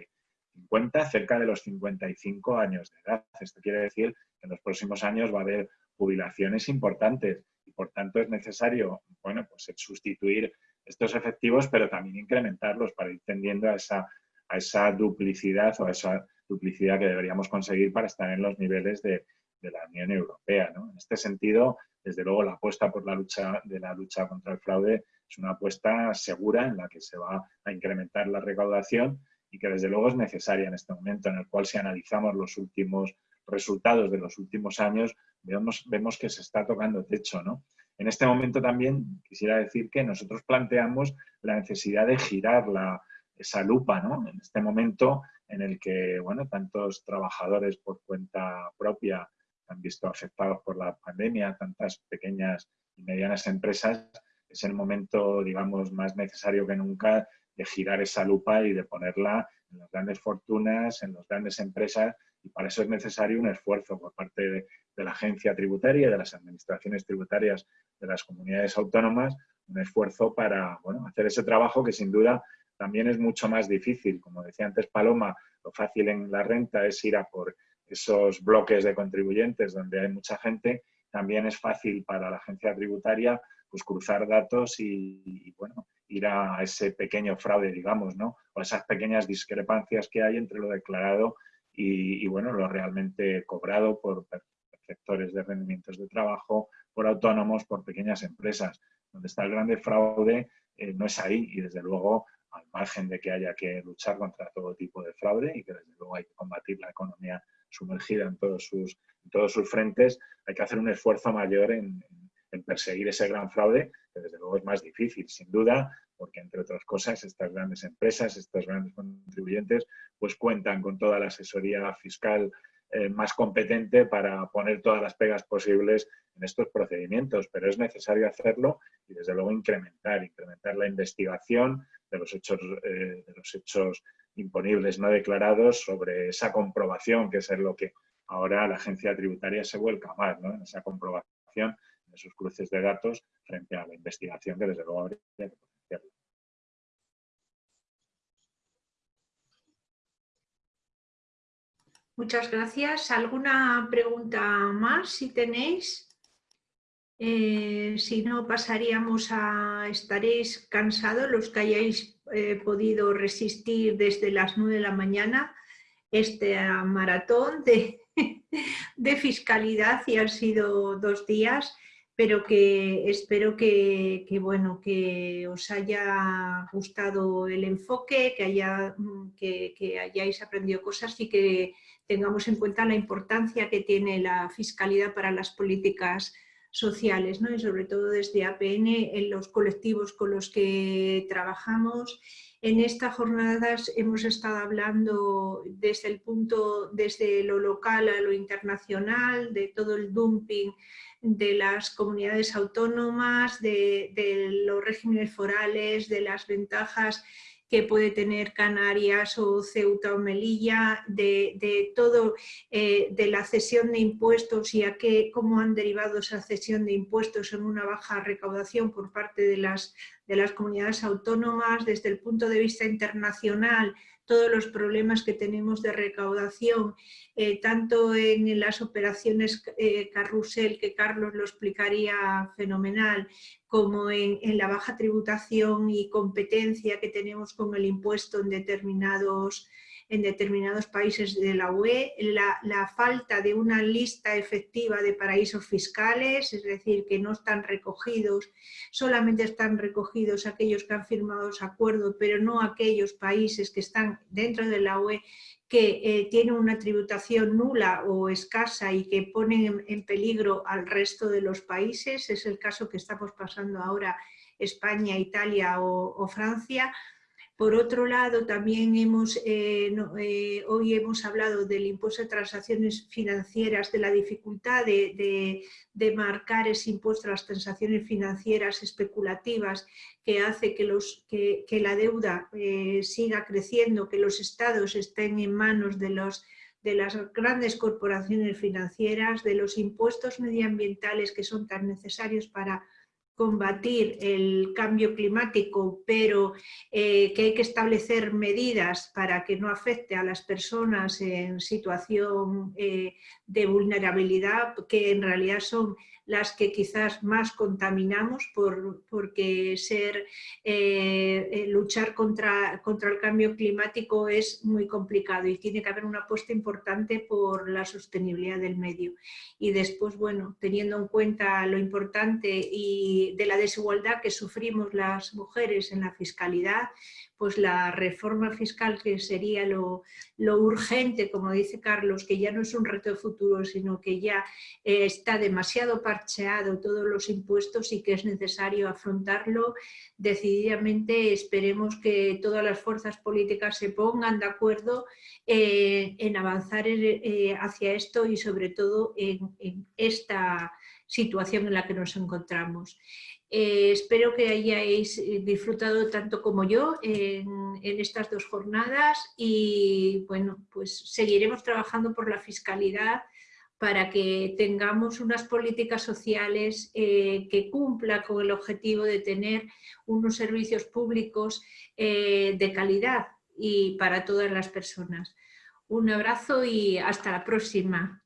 50 cerca de los 55 años de edad. Esto quiere decir que en los próximos años va a haber jubilaciones importantes y por tanto es necesario bueno, pues sustituir estos efectivos, pero también incrementarlos para ir tendiendo a esa, a esa duplicidad o a esa duplicidad que deberíamos conseguir para estar en los niveles de, de la Unión Europea. ¿no? En este sentido, desde luego, la apuesta por la lucha de la lucha contra el fraude es una apuesta segura en la que se va a incrementar la recaudación y que desde luego es necesaria en este momento en el cual si analizamos los últimos resultados de los últimos años, vemos, que se está tocando techo. ¿no? En este momento también quisiera decir que nosotros planteamos la necesidad de girar la, esa lupa, ¿no? En este momento en el que, bueno, tantos trabajadores por cuenta propia han visto afectados por la pandemia, tantas pequeñas y medianas empresas, es el momento, digamos, más necesario que nunca de girar esa lupa y de ponerla en las grandes fortunas, en las grandes empresas, y para eso es necesario un esfuerzo por parte de, la agencia tributaria de las administraciones tributarias de las comunidades autónomas, un esfuerzo para bueno, hacer ese trabajo que sin duda también es mucho más difícil. Como decía antes Paloma, lo fácil en la renta es ir a por esos bloques de contribuyentes donde hay mucha gente, también es fácil para la agencia tributaria pues, cruzar datos y, bueno, ir a ese pequeño fraude, digamos, ¿no? o esas pequeñas discrepancias que hay entre lo declarado y, bueno, lo realmente cobrado por sectores de rendimientos de trabajo, por autónomos, por pequeñas empresas. Donde está el grande fraude eh, no es ahí y desde luego al margen de que haya que luchar contra todo tipo de fraude y que desde luego hay que combatir la economía sumergida en todos sus, todos sus frentes, hay que hacer un esfuerzo mayor en, perseguir ese gran fraude, que desde luego es más difícil, sin duda, porque entre otras cosas estas grandes empresas, estos grandes contribuyentes, pues cuentan con toda la asesoría fiscal eh, más competente para poner todas las pegas posibles en estos procedimientos, pero es necesario hacerlo y desde luego incrementar, incrementar la investigación de los hechos, eh, de los hechos imponibles no declarados sobre esa comprobación, que es lo que ahora la agencia tributaria se vuelca más, ¿no? en esa comprobación esos cruces de datos frente a la investigación que desde luego habría que potenciarla. Muchas gracias. ¿Alguna pregunta más si tenéis? Eh, si no, pasaríamos a... Estaréis cansados los que hayáis eh, podido resistir desde las 9 de la mañana este maratón de, de fiscalidad y han sido dos días, pero que espero que, bueno, que os haya gustado el enfoque, que, haya, que, que hayáis aprendido cosas y que tengamos en cuenta la importancia que tiene la fiscalidad para las políticas sociales, ¿no? y sobre todo desde APN en los colectivos con los que trabajamos. En estas jornadas hemos estado hablando desde el punto, desde lo local a lo internacional, de todo el dumping de las comunidades autónomas, de, de los regímenes forales, de las ventajas que puede tener Canarias o Ceuta o Melilla, de, todo, eh, de la cesión de impuestos y a qué, cómo han derivado esa cesión de impuestos en una baja recaudación por parte de las, de las comunidades autónomas, desde el punto de vista internacional, todos los problemas que tenemos de recaudación, eh, tanto en las operaciones eh, carrusel, que Carlos lo explicaría fenomenal, como en, la baja tributación y competencia que tenemos con el impuesto en determinados en determinados países de la UE, la, falta de una lista efectiva de paraísos fiscales, es decir, que no están recogidos, solamente están recogidos aquellos que han firmado los acuerdos, pero no aquellos países que están dentro de la UE que eh, tienen una tributación nula o escasa y que ponen en, peligro al resto de los países, es el caso que estamos pasando ahora España, Italia o Francia, Por otro lado, también hemos, eh, eh, hoy hemos hablado del impuesto de transacciones financieras, de la dificultad de, marcar ese impuesto a las transacciones financieras especulativas que hace que, la deuda eh, siga creciendo, que los estados estén en manos de las grandes corporaciones financieras, de los impuestos medioambientales que son tan necesarios para combatir el cambio climático, pero eh, que hay que establecer medidas para que no afecte a las personas en situación eh, de vulnerabilidad, que en realidad son las que quizás más contaminamos por, porque ser, eh, eh, luchar contra, contra el cambio climático es muy complicado y tiene que haber una apuesta importante por la sostenibilidad del medio. Y después, bueno, teniendo en cuenta lo importante y de la desigualdad que sufrimos las mujeres en la fiscalidad, pues la reforma fiscal que sería lo, urgente, como dice Carlos, que ya no es un reto de futuro, sino que ya eh, está demasiado parcheado todos los impuestos y que es necesario afrontarlo decididamente. Esperemos que todas las fuerzas políticas se pongan de acuerdo eh, en avanzar eh, hacia esto y sobre todo en esta situación en la que nos encontramos. Eh, espero que hayáis eh, disfrutado tanto como yo en, estas dos jornadas y bueno, pues seguiremos trabajando por la fiscalidad para que tengamos unas políticas sociales eh, que cumplan con el objetivo de tener unos servicios públicos de calidad y para todas las personas. Un abrazo y hasta la próxima.